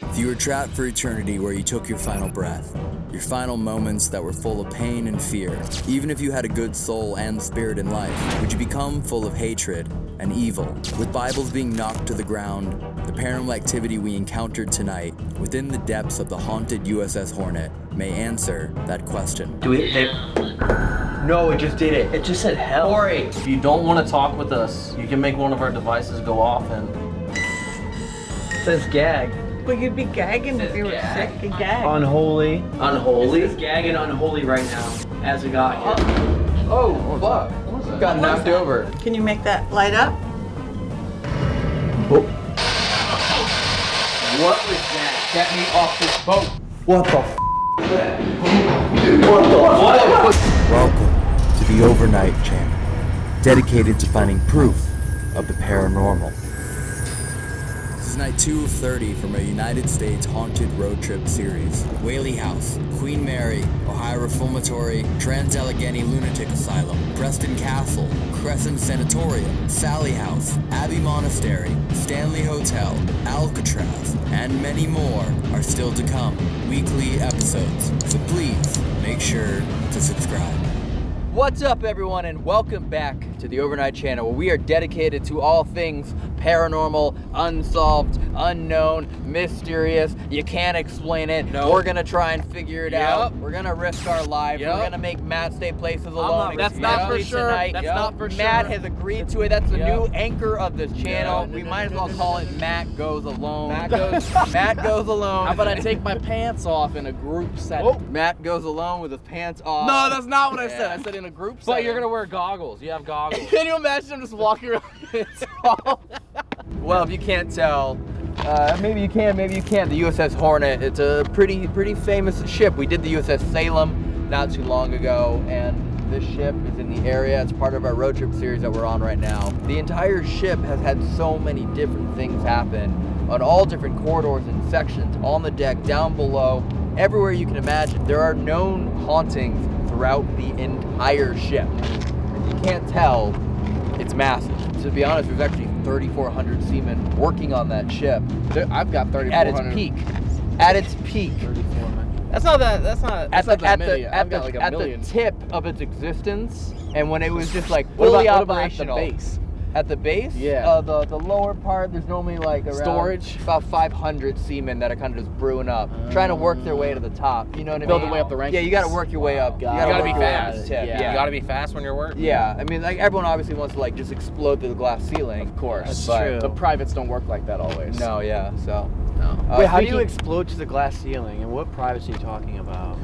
If you were trapped for eternity where you took your final breath, your final moments that were full of pain and fear, even if you had a good soul and spirit in life, would you become full of hatred and evil? With Bibles being knocked to the ground, the paranormal activity we encountered tonight within the depths of the haunted USS Hornet may answer that question. Do we? They, no, it just did it. It just said hell. Corey. If you don't want to talk with us, you can make one of our devices go off and It says gag. But you'd be gagging if you were gag. sick and gag. Unholy. unholy. It says gag and unholy right now as we got here. Oh, oh fuck. Got knocked over. Can you make that light up? Oh. What was that? Get me off this boat. What the f? Welcome to the Overnight Channel, dedicated to finding proof of the paranormal. Night 2 of 30 from a United States haunted road trip series. Whaley House, Queen Mary, Ohio Reformatory, Trans Allegheny Lunatic Asylum, Preston Castle, Crescent Sanatorium, Sallie House, Abbey Monastery, Stanley Hotel, Alcatraz, and many more are still to come. Weekly episodes. So please make sure to subscribe. What's up, everyone, and welcome back to the Overnight Channel, where we are dedicated to all things paranormal, unsolved, unknown, mysterious. You can't explain it. No. We're gonna try and figure it out. We're gonna risk our lives. Yep. We're gonna make Matt stay places alone. risking That's not for sure. Tonight. That's Yep. not for Matt has agreed to it. That's the Yep. new anchor of this channel. Yeah. we might as well call it Matt Goes Alone. Matt goes- Matt Goes Alone. How about I take my pants off in a group setting? Oh. Matt goes alone with his pants off. No, that's not what I said. I said in a group setting. But you're gonna wear goggles. You have goggles. Can you imagine him just walking around with his off? Well, if you can't tell, uh, maybe you can, maybe you can't. The USS Hornet. It's a pretty, pretty famous ship. We did the USS Salem not too long ago, and this ship is in the area. It's part of our road trip series that we're on right now. The entire ship has had so many different things happen on all different corridors and sections, on the deck, down below, everywhere you can imagine. There are known hauntings throughout the entire ship. If you can't tell, it's massive. To be honest, there's actually 3,400 seamen working on that ship I've got 3,400. at its peak. At its peak. That's not that. That's not. At That's the, not that at many. the, I've at got the, like a at million. the tip of its existence, and when it was just like What fully about, what about at the operational. base? At the base, Yeah. uh, the the lower part, there's normally like around Storage? about 500 seamen that are kind of just brewing up, trying to work their way to the top. You know what I Build mean? their way up the rankings. Yeah, you got to work your way up. Got you gotta, You gotta work be your way up fast. tip. Yeah. Yeah. You gotta be fast when you're working. Yeah, I mean, like everyone obviously wants to like just explode through the glass ceiling. Of course. That's true. But privates don't work like that always. No, yeah. So, No. uh, Wait, how do you explode to the glass ceiling? And what privacy are you talking about?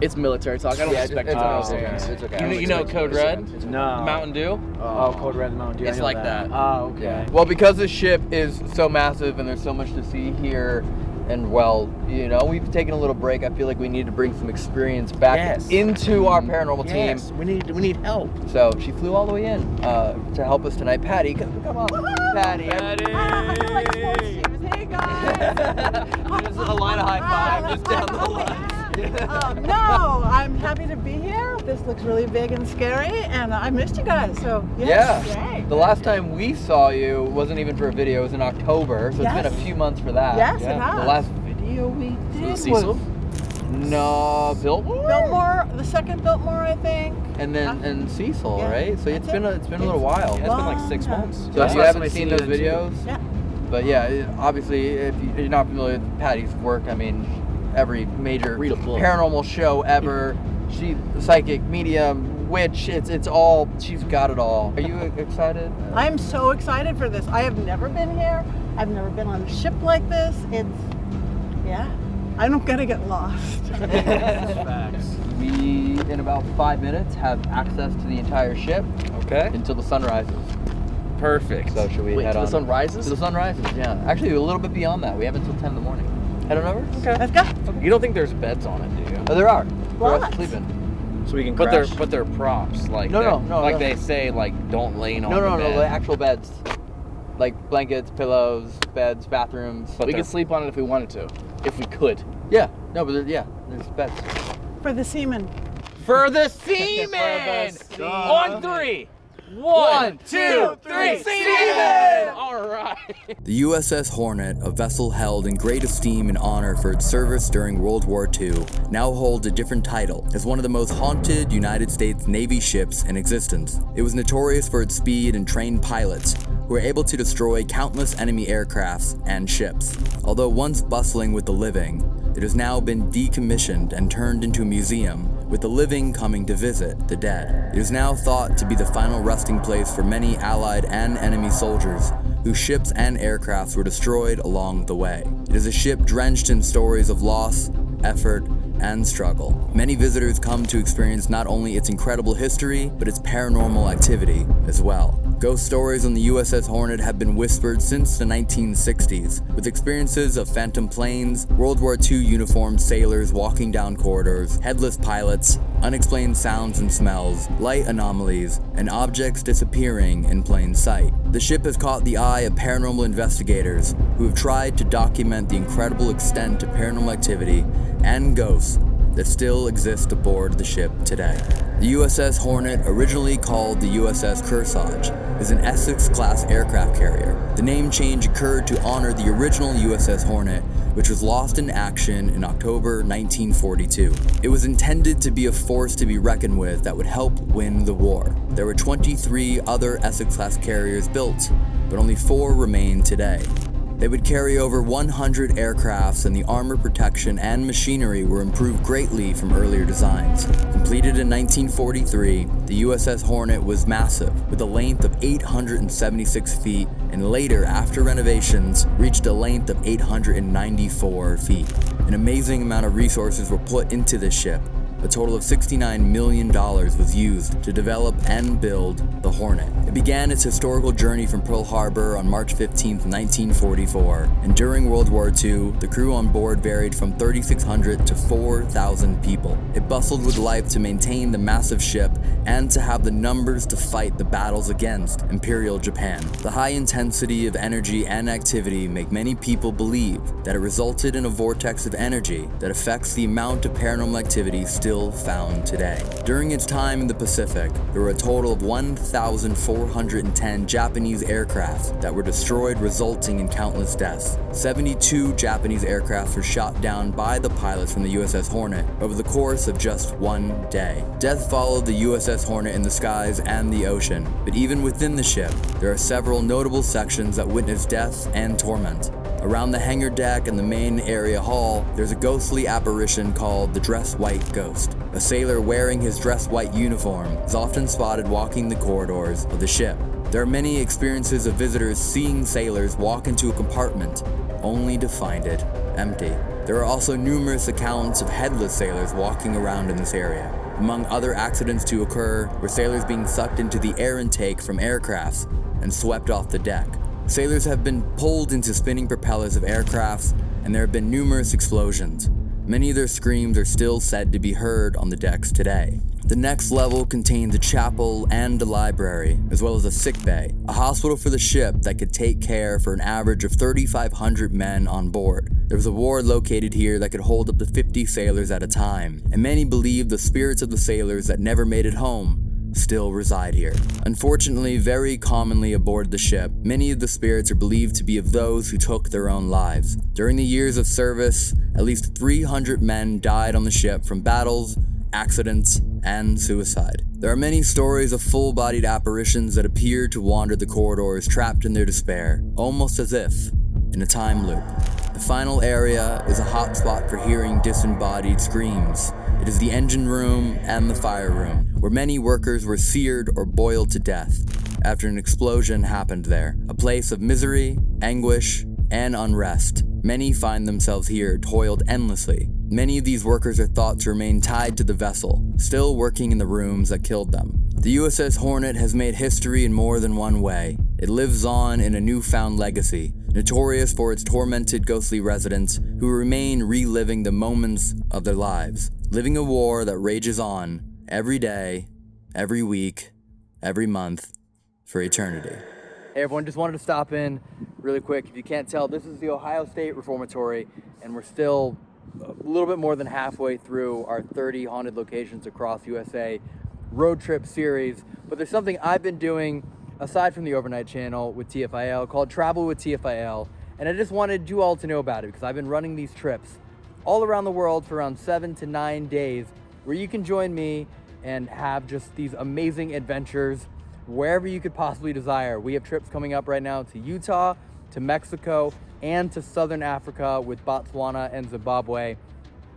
It's military talk. I don't Yeah, expect it's, you to it's, understand. okay. It's okay. You know, don't you know Code to Red? understand. No. Mountain Dew? Oh, Code Red and Mountain Dew. I It's know like that. Oh, okay. Yeah. Well, because this ship is so massive and there's so much to see here, and well, you know, we've taken a little break. I feel like we need to bring some experience back Yes. into our paranormal Yes, team. we need we need help. So she flew all the way in uh, to help us tonight. Patty, come, come on. Patty. Ah, I feel like sports teams. Hey guys. Just a line of high five just down the line. Um, no, I'm happy to be here. This looks really big and scary, and I missed you guys. So Yeah. yes, yay. The last time we saw you wasn't even for a video. It was in October, so it's been a few months for that. Yes, it has. The last video we did Cecil? was no Biltmore. Biltmore, the second Biltmore, I think. and then Uh, and Cecil, yeah, right? So it's that's been a, it. it's been a little while. Yeah, it's been like six Long months. So That's if you why haven't seen those videos, Yeah. but yeah, obviously if you- you're not familiar with Patty's work, I mean, every major Read a book. paranormal show ever, she psychic, medium, witch, it's it's all she's got it all. Are you excited? I'm so excited for this. I have never been here. I've never been on a ship like this. It's, yeah. I'm not gonna get lost. We in about five minutes have access to the entire ship Okay. until the sun rises. Perfect. So should we Wait, head till on? the sun rises? To the sun rises, yeah. Actually, a little bit beyond that. We have until 10 in the morning. Head on over? Okay. Let's go. You don't think there's beds on it, do you? Oh, there are. For us What? sleeping. So we can But they're crash. but they're props. Like No, they're- no, no, Like no. they say, like don't lean on No, the no, no, the actual beds. Like blankets, pillows, beds, bathrooms. But we could sleep on it if we wanted to. If we could. Yeah, no, but there, yeah, there's beds. For the seamen. For the seamen! seamen. On three. One, two, three, Steven! All right. The USS Hornet, a vessel held in great esteem and honor for its service during World War II, now holds a different title as one of the most haunted United States Navy ships in existence. It was notorious for its speed and trained pilots, who were able to destroy countless enemy aircrafts and ships. Although once bustling with the living, it has now been decommissioned and turned into a museum, with the living coming to visit the dead. It is now thought to be the final resting place for many Allied and enemy soldiers whose ships and aircrafts were destroyed along the way. It is a ship drenched in stories of loss, effort, and struggle. Many visitors come to experience not only its incredible history, but its paranormal activity as well. Ghost stories on the USS Hornet have been whispered since the 1960s, with experiences of phantom planes, World War II uniformed sailors walking down corridors, headless pilots, unexplained sounds and smells, light anomalies, and objects disappearing in plain sight. The ship has caught the eye of paranormal investigators who have tried to document the incredible extent of paranormal activity and ghosts that still exist aboard the ship today. The USS Hornet, originally called the USS Kearsarge, is an Essex-class aircraft carrier. The name change occurred to honor the original USS Hornet, which was lost in action in October 1942. It was intended to be a force to be reckoned with that would help win the war. There were 23 other Essex-class carriers built, but only four remain today. They would carry over 100 aircrafts and the armor protection and machinery were improved greatly from earlier designs. Completed in 1943, the USS Hornet was massive, with a length of 876 feet, and later, after renovations, reached a length of 894 feet. An amazing amount of resources were put into this ship, a total of $69 million was used to develop and build the Hornet. It began its historical journey from Pearl Harbor on March 15, 1944, and during World War II, the crew on board varied from 3,600 to 4,000 people. It bustled with life to maintain the massive ship and to have the numbers to fight the battles against Imperial Japan. The high intensity of energy and activity make many people believe that it resulted in a vortex of energy that affects the amount of paranormal activity still found today. During its time in the Pacific, there were a total of 1,410 Japanese aircraft that were destroyed resulting in countless deaths. 72 Japanese aircraft were shot down by the pilots from the USS Hornet over the course of just one day. Death followed the USS Hornet in the skies and the ocean, but even within the ship, there are several notable sections that witness death and torment. Around the hangar deck and the main area hall, there's a ghostly apparition called the Dress White Ghost. A sailor wearing his dress white uniform is often spotted walking the corridors of the ship. There are many experiences of visitors seeing sailors walk into a compartment only to find it empty. There are also numerous accounts of headless sailors walking around in this area. Among other accidents to occur were sailors being sucked into the air intake from aircrafts and swept off the deck. Sailors have been pulled into spinning propellers of aircrafts, and there have been numerous explosions. Many of their screams are still said to be heard on the decks today. The next level contains a chapel and a library, as well as a sick bay, a hospital for the ship that could take care for an average of 3,500 men on board. There was a ward located here that could hold up to 50 sailors at a time, and many believe the spirits of the sailors that never made it home still reside here. Unfortunately, very commonly aboard the ship, many of the spirits are believed to be of those who took their own lives. During the years of service, at least 300 men died on the ship from battles, accidents, and suicide. There are many stories of full-bodied apparitions that appear to wander the corridors trapped in their despair, almost as if in a time loop. The final area is a hotspot for hearing disembodied screams. It is the engine room and the fire room, where many workers were seared or boiled to death after an explosion happened there. A place of misery, anguish, and unrest. Many find themselves here toiled endlessly. Many of these workers are thought to remain tied to the vessel, still working in the rooms that killed them. The USS Hornet has made history in more than one way. It lives on in a newfound legacy, notorious for its tormented ghostly residents who remain reliving the moments of their lives, living a war that rages on every day, every week, every month, for eternity. Hey everyone, just wanted to stop in really quick. If you can't tell, this is the Ohio State Reformatory, and we're still a little bit more than halfway through our 30 haunted locations across USA road trip series. But there's something I've been doing aside from the overnight channel with TFIL called Travel with TFIL. And I just wanted you all to know about it because I've been running these trips all around the world for around seven to nine days where you can join me and have just these amazing adventures wherever you could possibly desire. We have trips coming up right now to Utah, to Mexico, and to Southern Africa with Botswana and Zimbabwe.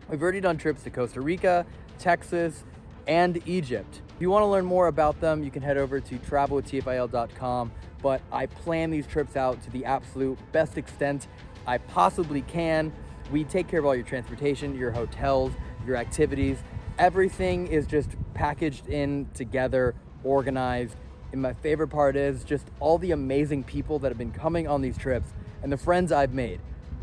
We've already done trips to Costa Rica, Texas, and Egypt. If you want to learn more about them, you can head over to travelwithtfil.com. But I plan these trips out to the absolute best extent I possibly can. We take care of all your transportation, your hotels, your activities. Everything is just packaged in together, organized. And my favorite part is just all the amazing people that have been coming on these trips and the friends I've made.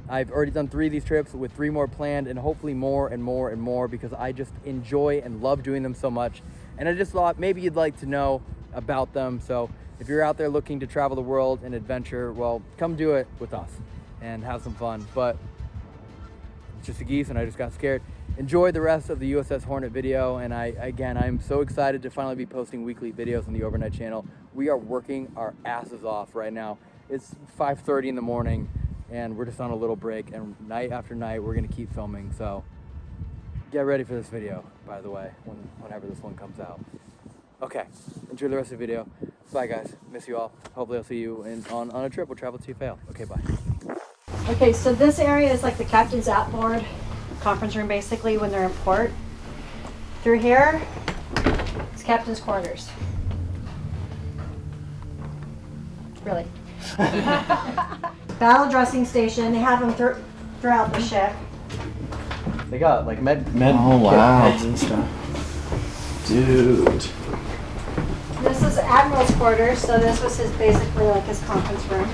I've already done three of these trips with three more planned and hopefully more and more and more because I just enjoy and love doing them so much. And I just thought maybe you'd like to know about them. So if you're out there looking to travel the world and adventure, well, come do it with us and have some fun. But it's just a geese and I just got scared. Enjoy the rest of the USS Hornet video. And I, again, I'm so excited to finally be posting weekly videos on the Overnight channel. We are working our asses off right now. It's 5.30 in the morning and we're just on a little break and night after night, we're gonna keep filming. So get ready for this video, by the way, when, whenever this one comes out. Okay, enjoy the rest of the video. Bye guys, miss you all. Hopefully I'll see you in, on, on a trip. We'll travel to you, fail. Okay, bye. Okay, so this area is like the captain's outboard conference room basically when they're in port. Through here, it's captain's quarters. Really. Battle dressing station, they have them thr- throughout the ship. They got like med, Med oh, wow. and stuff. Dude. This is Admiral's quarters, so this was his basically like his conference room.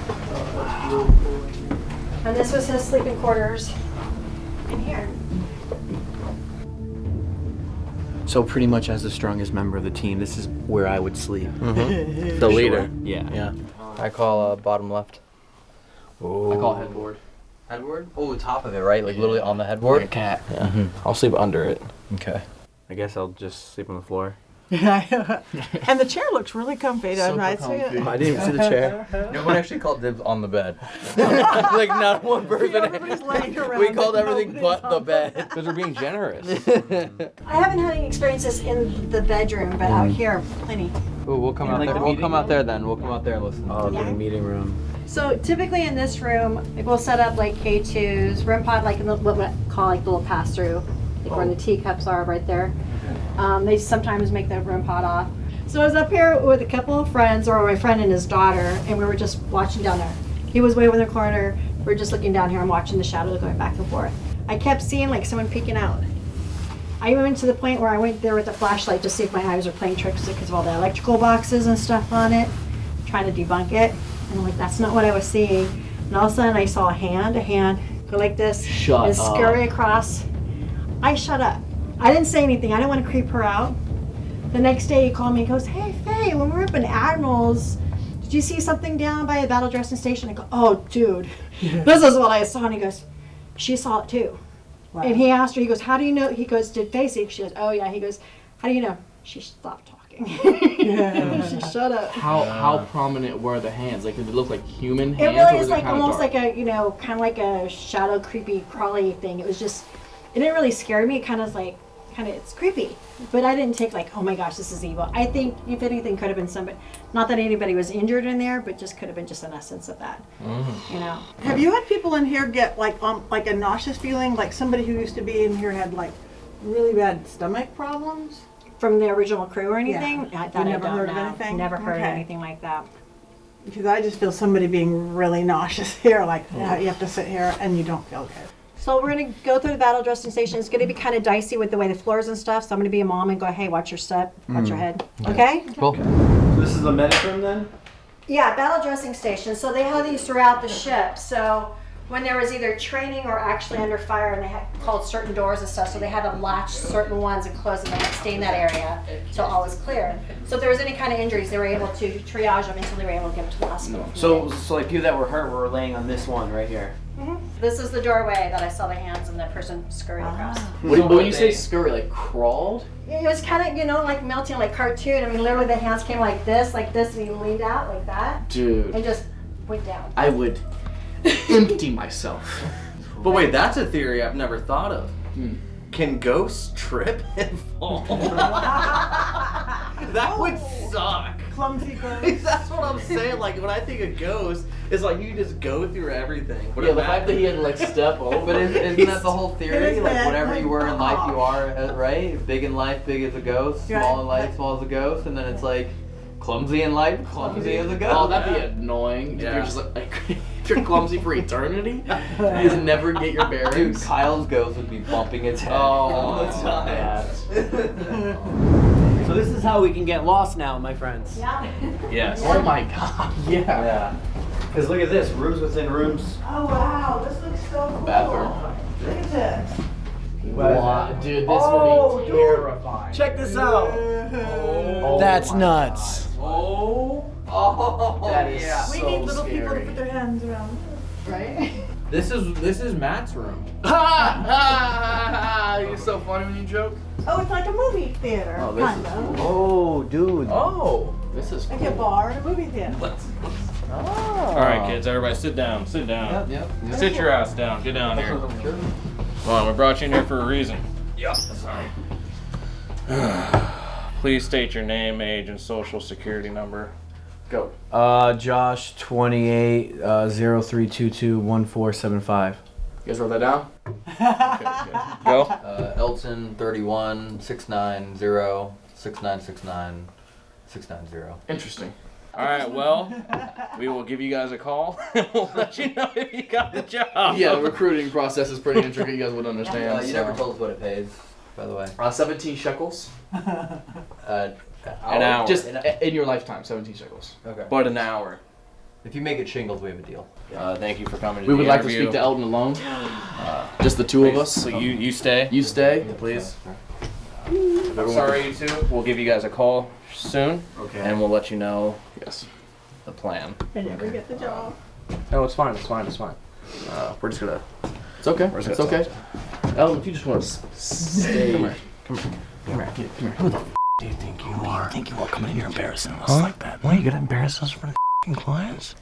And this was his sleeping quarters in here. So pretty much as the strongest member of the team, this is where I would sleep. The leader. Yeah. Yeah. I call uh, bottom left. Oh. I call headboard. Headboard? Oh, top of it, right? Like literally on the headboard? Like a cat. Yeah. I'll sleep under it. Okay. I guess I'll just sleep on the floor. and the chair looks really comfy, doesn't it? comfy. I didn't even see the chair. No one actually called dibs on the bed. like not one person. Everybody's we called everything but the bed. Because we're being generous. I haven't had any experiences in the bedroom, but out mm. here, plenty. Ooh, we'll come And out like there. the We'll meeting come out there then. We'll come out there and listen. Oh, Yeah. the meeting room. So typically in this room, like we'll set up like K2s, REM pod, like in the, what we call like the little pass through, like where oh. the teacups are right there. Um, they sometimes make the REM pod off. So I was up here with a couple of friends, or my friend and his daughter, and we were just watching down there. He was way over in the corner. We're just looking down here and watching the shadows going back and forth. I kept seeing like someone peeking out. I even went to the point where I went there with the flashlight to see if my eyes were playing tricks because of all the electrical boxes and stuff on it, trying to debunk it. And I'm like, that's not what I was seeing. And all of a sudden I saw a hand, a hand, go like this, Shut and scurry across. I shut up. I didn't say anything. I didn't want to creep her out. The next day he called me and goes, Hey Faye, when we were up in Admirals, did you see something down by the battle dressing station? I go, Oh dude, this is what I saw. And he goes, She saw it too. And he asked her, he goes, How do you know? He goes, Did Faye see? it?" She goes, Oh yeah. He goes, How do you know? She stopped talking. she shut up. How how prominent were the hands? Like did it look like human It hands? really or is was like it kinda almost dark? like a you know kind of like a shadow creepy crawly thing. It was just it didn't really scare me. It kind of like kind of it's creepy, but I didn't take like oh my gosh this is evil. I think if anything could have been somebody. Not that anybody was injured in there, but just could have been just an essence of that. You know. Have you had people in here get like um like a nauseous feeling? Like somebody who used to be in here had like really bad stomach problems? From the original crew or anything? Yeah. I, You that I never don't heard of anything? Never heard of Okay. anything like that. Because I just feel somebody being really nauseous here. Like uh, you have to sit here and you don't feel good. So we're gonna go through the battle dressing station. It's gonna be kind of dicey with the way the floors and stuff. So I'm gonna be a mom and go, hey, watch your step, watch your mm. head. Okay? Cool. This is the medic room then? Yeah, battle dressing station. So they have these throughout the ship. So when there was either training or actually under fire, and they had called certain doors and stuff, so they had to latch certain ones and close them and stay in that area until all was clear. So if there was any kind of injuries, they were able to triage them until they were able to get them to the hospital. So, so like people that were hurt were laying on this one right here. This is the doorway that I saw the hands and the person scurried across. When, So when you say scurry, like crawled? It was kind of, you know, like melting like cartoon. I mean, literally the hands came like this, like this, and he leaned out like that, Dude, and just went down. I would empty myself. But wait, that's a theory I've never thought of. Hmm. Can ghosts trip and fall? that would suck. Clumsy ghost. That's what I'm saying. Like when I think of ghosts, it's like you just go through everything. But Yeah, the fact that he had to like step over. But is, isn't that the whole theory? Like whatever you were in life, you oh. are, uh, right? Big in life, big as a ghost. Small in life, small as a ghost. And then it's like clumsy in life, clumsy as a ghost. Oh, that'd be annoying. If Yeah. you're just like, like if you're clumsy for eternity, you just never get your Dude, bearings. Kyle's ghost would be bumping its head Oh, all the time. So this is how we can get lost now, my friends. Yeah. Yes. Oh my god. Yeah. Yeah. Because look at this, rooms within rooms. Oh wow, this looks so cool. Bathroom. Look at this. Wow, dude, this Oh, would be oh, terrifying. Check this out. Oh That's nuts. God. Oh. Oh. That is yeah. so We need little people to scary. put their hands around. Right? This is this is Matt's room. Ha ha! You're so funny when you joke. Oh, it's like a movie theater, Oh, this kind is of. Oh, dude. Oh. This is Like a bar and a movie theater. Let's. Ah. All right, kids, everybody sit down. Sit down. Yep, yep. Sit your ass down. Get down here. Come on, we brought you in here for a reason. Yeah. Sorry. Please state your name, age, and social security number. Go. Uh, Josh, 28, uh, 0322 1475. You guys wrote that down? Go. Uh, Elton, 31, 690, 6969, 690. Interesting. All right. Well, we will give you guys a call. we'll let you know if you got the job. Yeah, the recruiting process is pretty intricate. You guys would understand. Uh, you so. never told us what it pays, by the way. Uh, 17 shekels. Uh, An hour. Just in your lifetime, 17 shekels. Okay. But an hour. If you make it shingles, we have a deal. Uh, thank you for coming. To We the would like to interview. speak to Elton alone. Uh, just the two of us. So you you stay. You stay. please. Sorry, you two. We'll give you guys a call soon, Okay. and we'll let you know Yes. the plan. I never get the job. No, it's fine. It's fine. It's fine. Uh, we're just gonna. It's okay. Where's It's that okay. Elton, if you just want to stay. Come here. Come here. Come here. Come here. Who the f- do you think you are? You think you are coming in here embarrassing us like that? Why are you gonna embarrass us for the f***ing clients?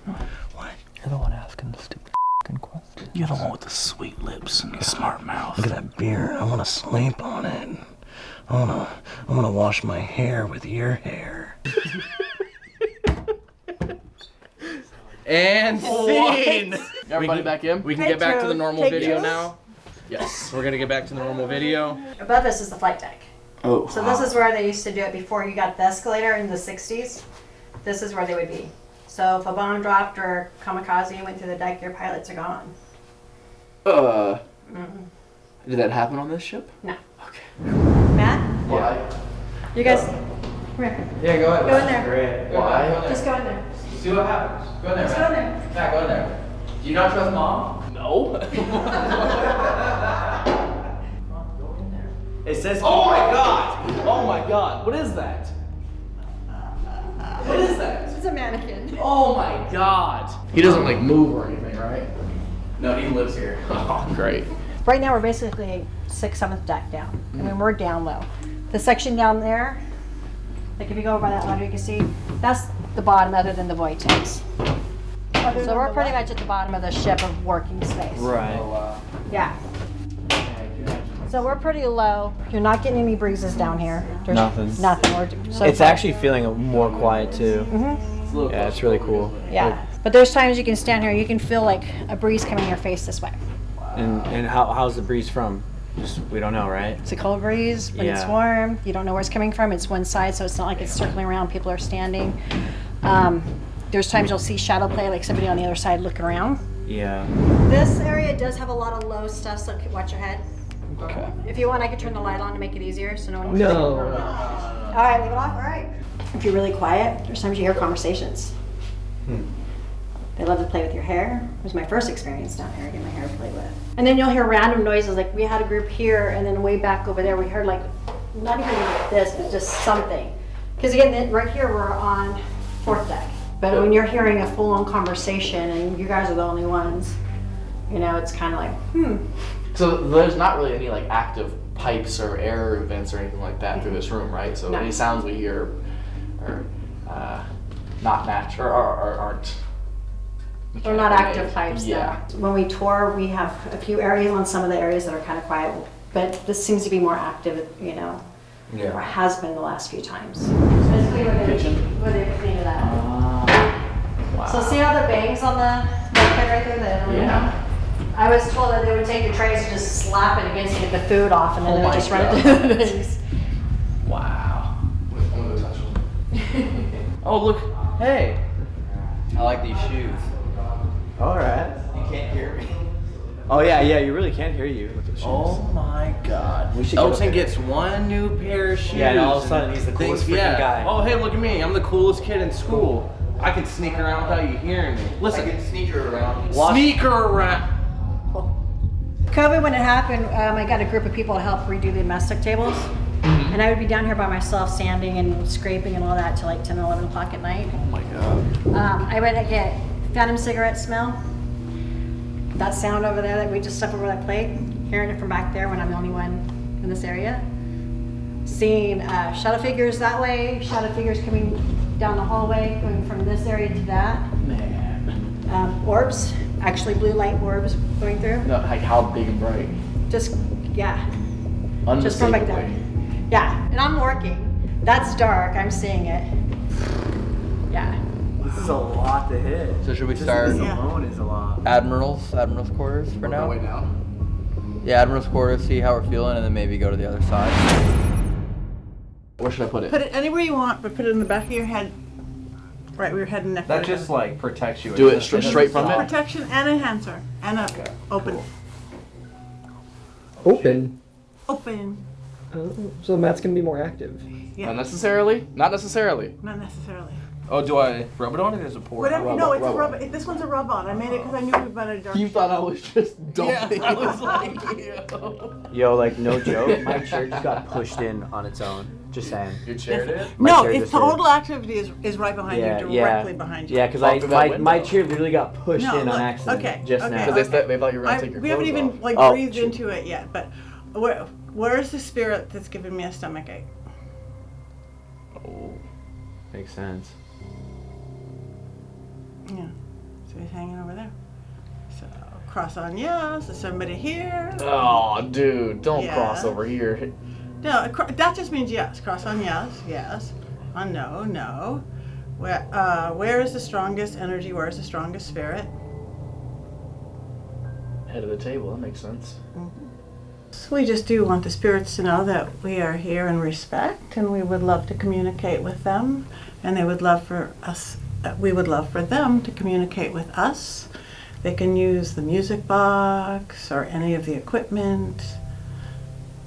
What? You're the one asking the stupid f***ing questions. You're the one with the sweet lips and the smart mouth. Look at that beard. I wanna sleep on it. I wanna, I wanna wash my hair with your hair. And scene. Everybody back in? We can get back to the normal two. video Take now. Yes. We're gonna get back to the normal video. Above us is the flight deck. Oh. So this is where they used to do it before you got the escalator in the 60s. This is where they would be. So if a bomb dropped or kamikaze went through the deck, your pilots are gone. Uh. Did that happen on this ship? No. Okay. Matt, Why? you guys, come here. Yeah, go ahead. Go in there. Great. Go Why? Just go in there. See what happens. Go in there, Just go in there. Matt, go in there. Do you not trust mom? No. It says. oh my god! Oh my god! What is that? What is that? It's a mannequin. Oh my god! He doesn't like move or anything, right? No, he lives here. Oh, great. Right now we're basically sixth, seventh deck down. I mean, we're down low. The section down there, like if you go over by that ladder, you can see, that's the bottom other than the void tanks. Other So we're pretty what? much at the bottom of the ship of working space. Right. Oh, yeah. So we're pretty low. You're not getting any breezes down here. There's Nothing. Nothing. We're so It's far- actually feeling more quiet too. Mm -hmm. Yeah, it's really cool. Yeah. But there's times you can stand here, you can feel like a breeze coming in your face this way. And and how, how's the breeze from? Just we don't know, right? It's a cold breeze, when it's warm, you don't know where it's coming from. It's one side, so it's not like it's circling around, people are standing. Um, there's times you'll see shadow play, like somebody on the other side looking around. Yeah. This area does have a lot of low stuff, so watch your head. Okay. If you want, I could turn the light on to make it easier, so no one. can No. All right, leave it off. All right. If you're really quiet, there's times you hear conversations. Hmm. They love to play with your hair. It was my first experience down here, getting my hair played with. And then you'll hear random noises, like we had a group here, and then way back over there, we heard like, not even this, but just something. Because again, right here, we're on fourth deck. But when you're hearing a full-on conversation and you guys are the only ones, You know, it's kind of like, hmm. So there's not really any like active pipes or air vents or anything like that through this room, right? So No. any sounds we hear are uh, not natural or, or, or aren't. They're not active made. pipes. no. Yeah. When we tour, we have a few areas on some of the areas that are kind of quiet, but this seems to be more active, you know, or has been the last few times. Basically, where they, where they cleaned it up. Ah. So see how the bangs on the bulkhead right there? The Yeah. I was told that they would take the trays and just slap it against to get the food off, and then Oh they would my just run it through the things. Wow. I'm gonna touch them. Oh look, hey. I like these shoes. All right. You can't hear me. Oh yeah, yeah. You really can't hear you with the shoes. Oh my god. We should get Elton up there. gets one new pair of shoes. Yeah, and all of a sudden he's the coolest thinks, freaking yeah, guy. Oh, hey, look at me. I'm the coolest kid in school. I can sneak around without you hearing me. Listen. I can sneaker around. sneaker around. COVID, when it happened, um, I got a group of people to help redo the domestic tables. Mm-hmm. And I would be down here by myself, sanding and scraping and all that till like 10, 11 o'clock at night. Oh my god. Um, I would get phantom cigarette smell. That sound over there that we just stuff over that plate, hearing it from back there when I'm the only one in this area. Seeing uh, shadow figures that way, shadow figures coming down the hallway, going from this area to that. Man. Um, orbs, actually blue light orbs going through. No, like how big and bright. Just, yeah, just from back there. Unmistakably. Yeah, and I'm working. That's dark, I'm seeing it. Yeah. This is a lot to hit. So should we Just start This alone is a lot. Admirals, Admirals quarters for now? Way down. Yeah, Admirals quarters, see how we're feeling, and then maybe go to the other side. Where should I put it? Put it anywhere you want, but put it in the back of your head. Right where your head and neck. That are. just like protects you. Do it doesn't- straight- straight from it? protection and enhancer and a open. Open. Open. Oh, so Matt's gonna be more active. Yeah. Not necessarily. Not necessarily. Not necessarily. Oh, do I rub it on it as a pour? Whatever. rub no, on, it's a rub rub. This one's a rub on. I made it because I knew we better dark. You thought I was just dumping. I was like, Yo, like no joke, my chair just got pushed in on its own. Just saying. Your chair did? No, chair it's just did. total activity is, is right behind Yeah, you, yeah, directly behind you. yeah. Because I through my, that my window. chair literally got pushed No, in on look, accident okay, just okay. now. Because they, th- they thought you were gonna take your we haven't clothes even off. like Oh, breathed shoot. into it yet, but where where's the spirit that's giving me a stomach ache? Oh. Makes sense. Yeah. So he's hanging over there. So cross on yes. Is somebody here? Oh, dude, don't Yeah. cross over here. No, that just means yes. Cross on yes, yes. On no, no. Where uh, where is the strongest energy? Where is the strongest spirit? Head of the table, that makes sense. So we just do want the spirits to know that we are here in respect, and we would love to communicate with them, and they would love for us. Uh, we would love for them to communicate with us. They can use the music box or any of the equipment,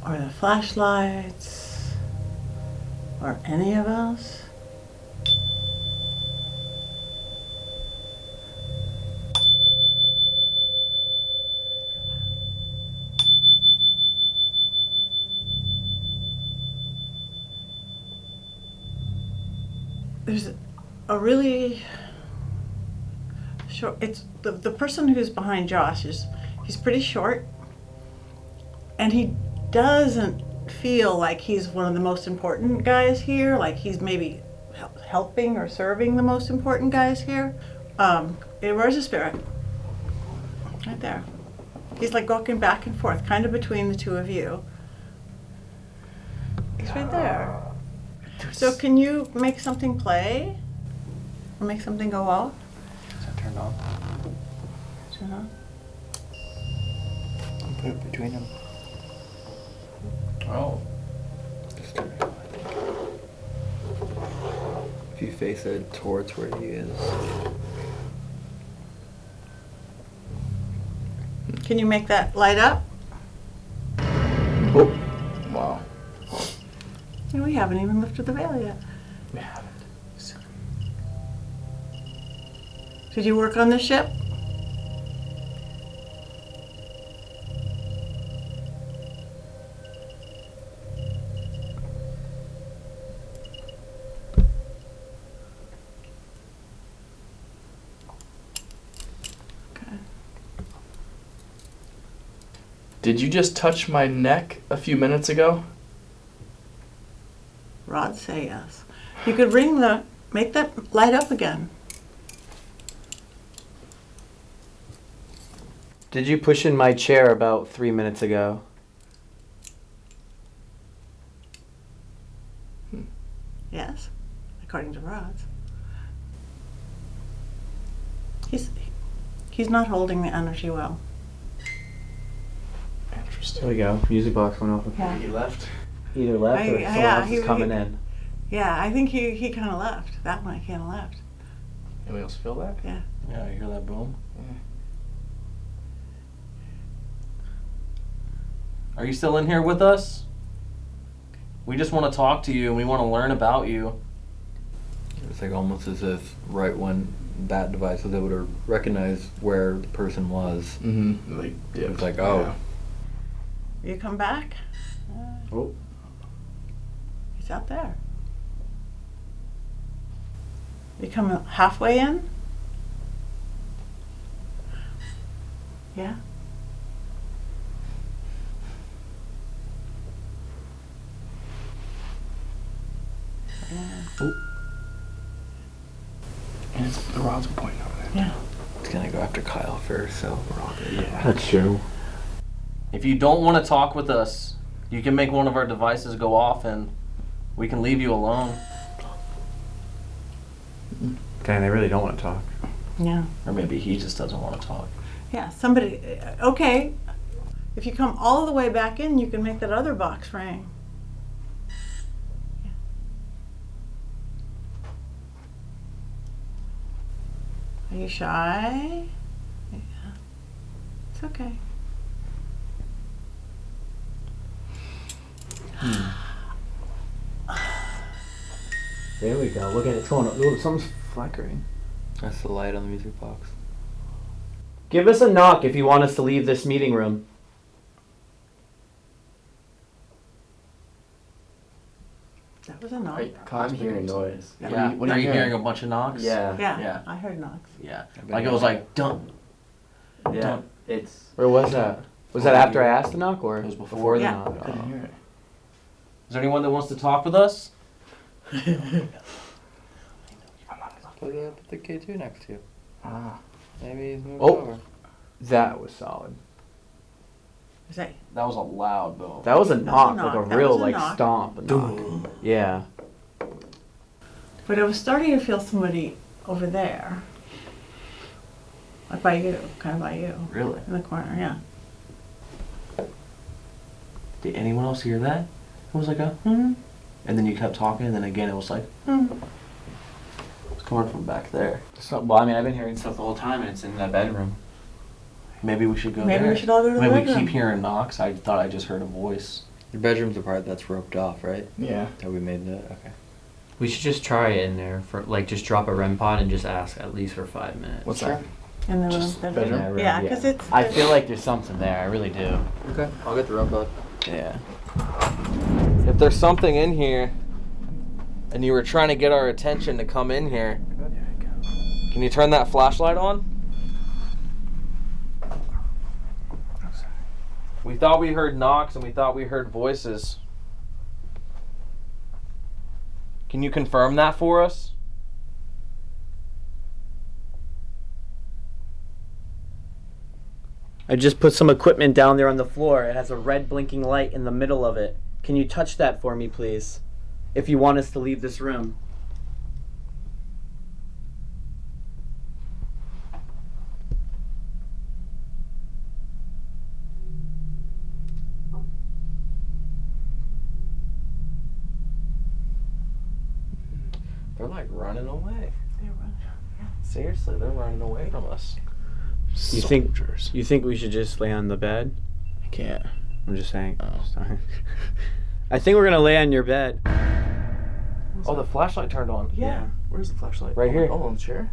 or the flashlights, or any of us. there's a really short it's the, the person who's behind josh is he's pretty short and he doesn't feel like he's one of the most important guys here like he's maybe helping or serving the most important guys here um eh, where's the spirit right there he's like walking back and forth kind of between the two of you he's right there so can you make something play? Or make something go off? Is that turned on? Turn on? Put it between them. Oh. If you face it towards where he is. Can you make that light up? Oh. Wow. No, we haven't even lifted the veil yet. We haven't. Did you work on the ship? Did you just touch my neck a few minutes ago? Rod say yes. You could ring the, make that light up again. Did you push in my chair about three minutes ago? Hmm. Yes, according to Rod's. He's he's not holding the energy well. There we go. Music box went off. Yeah. He left. Either left I- or yeah, else he- is coming he- in. Yeah, I think he, he kind of left. That one kind of left. Anybody else feel that? Yeah. Yeah, you hear that boom? Are you still in here with us? We just want to talk to you and we want to learn about you. It's like almost as if right when that device was able to recognize where the person was, Mm-hmm. Like, it was like, oh, You come back? Uh, oh. He's out there. You come halfway in? Yeah. Yeah. And it's, the rods are pointing over there. Yeah. it's gonna go after Kyle first, so we're all good. Yeah. That's true. If you don't want to talk with us, you can make one of our devices go off and we can leave you alone. Dang, they really don't want to talk. Yeah. Or maybe he just doesn't want to talk. Yeah, somebody, okay. If you come all the way back in, you can make that other box ring. Are you shy? Yeah. It's okay. Hmm. There we go. Look at it. It's going. Ooh, something's flickering. That's the light on the music box. Give us a knock if you want us to leave this meeting room. That was a knock. I'm hearing noise. Yeah. What are you, what are you hearing? hearing a bunch of knocks? Yeah. Yeah, Yeah. I heard knocks. Yeah. Like it was like dun. Yeah. Dun. It's. Where was that? Was that after I asked the knock or It was before. the Yeah. knock? I couldn't hear it. Is there anyone that wants to talk with us? Put the, put the K2 next to you. Ah. Maybe he's moved Oh. over. That was solid. Is that, That was a loud boom. That was a knock, knock. like a That real a like knock. stomp. A knock. Yeah. but I was starting to feel somebody over there. Like by you, kind of by you, Really? in the corner, yeah. Did anyone else hear that? It was like a hmm. And then you kept talking, and then again it was like Hmm. it's coming from back there. So, well, I mean, I've been hearing stuff the whole time, and it's in that bedroom. Maybe we should go Maybe there. we should all go to the Maybe we keep hearing knocks. I thought I just heard a voice. Your bedroom's the part that's roped off, right? Yeah. That we made the okay. We should just try it in there for like just drop a REM pod and just ask at least for five minutes. What's that? In the room. Just the bedroom? bedroom. Yeah, because it's. I feel like there's something there. I really do. Okay, I'll get the REM pod. Yeah. If there's something in here, and you were trying to get our attention to come in here, can you turn that flashlight on? We thought we heard knocks and we thought we heard voices. Can you confirm that for us? I just put some equipment down there on the floor. It has a red blinking light in the middle of it. Can you touch that for me, please? If you want us to leave this room. They're like running away. They're running. Seriously, they're running away from us. You think you think we should just lay on the bed? I can't. I'm just saying. Oh. Sorry. I think we're gonna lay on your bed. Oh, the flashlight turned on. Yeah. Where's the flashlight? Right Oh, here. Oh, on the chair.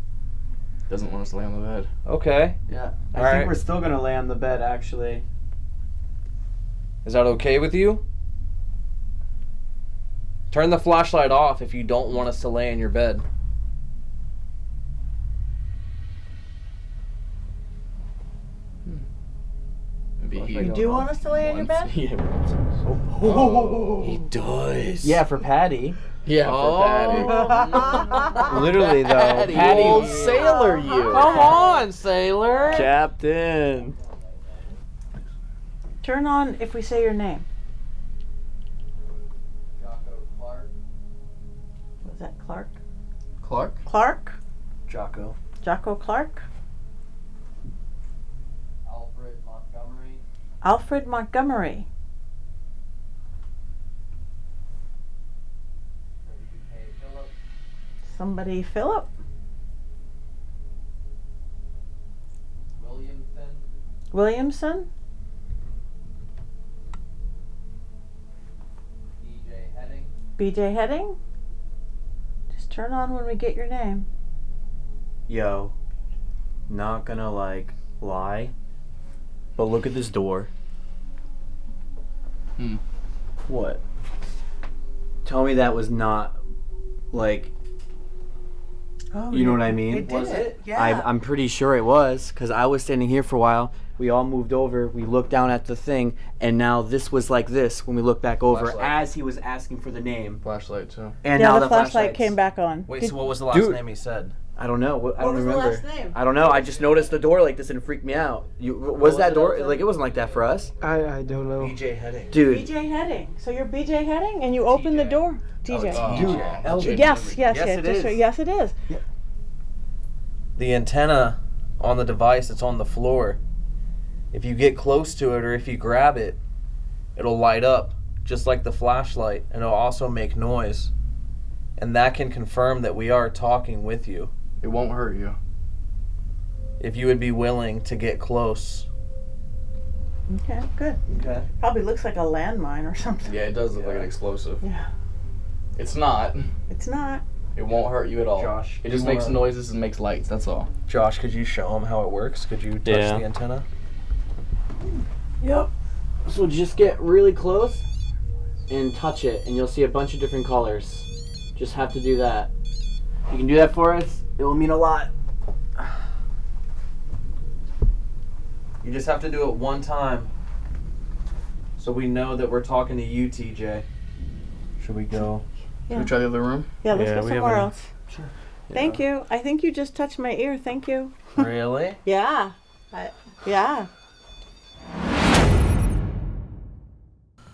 Doesn't want us to lay on the bed. Okay. Yeah. I All think right. we're still gonna lay on the bed actually. Is that okay with you? Turn the flashlight off if you don't want us to lay in your bed. Maybe he You do want us to lay on your bed? Yeah. Oh. He does. Yeah, for Patty. Yeah, for oh. Patty. Literally though, Patty, Patty. old sailor, you. Come on, sailor. Captain. Turn on if we say your name. Jocko Clark. Was that Clark? Clark. Clark? Jocko. Jocko Clark? Alfred Montgomery. Alfred Montgomery. Somebody Philip? Williamson. Williamson? D.J. Heading. BJ Heading? Just turn on when we get your name. Yo, not gonna like lie, but look at this door. Hmm. What? Tell me that was not like Oh, you know what I mean? It did it. Yeah. I, I'm pretty sure it was because I was standing here for a while. We all moved over. We looked down at the thing, and now this was like this when we looked back over Flashlight. as he was asking for the name. Flashlight too. And yeah, now the, flashlight came back on. Wait, Did- so what was the last Dude. name he said? I don't know. What, I don't was the remember. last name? I don't know. I just noticed the door like this and it freaked me out. You was, was that door outside? like it wasn't like that for us, I, I don't know. BJ Heading. dude? BJ Heading. So you're BJ Heading, and you open the door. TJ. Oh, Dude, yeah. Yes, yes, Yes, yes. it just yes, it is. The antenna on the device that's on the floor. If you get close to it or if you grab it, it'll light up just like the flashlight and it'll also make noise. And that can confirm that we are talking with you. It won't hurt you. If you would be willing to get close. Okay, good. Okay. Probably looks like a landmine or something. Yeah, it does look like an explosive. Yeah. It's not. It's not. It won't hurt you at all. Josh, It just makes wanna- noises and makes lights. That's all. Josh, could you show him how it works? Could you touch Yeah. the antenna? Yep. So just get really close and touch it, and you'll see a bunch of different colors. Just have to do that. You can do that for us, it will mean a lot. You just have to do it one time. So we know that we're talking to you, TJ. Should we go? Should we try the other room? Yeah, let's Yeah, go we somewhere haven't- else. Thank you. I think you just touched my ear. Thank you. really? Yeah. I, yeah.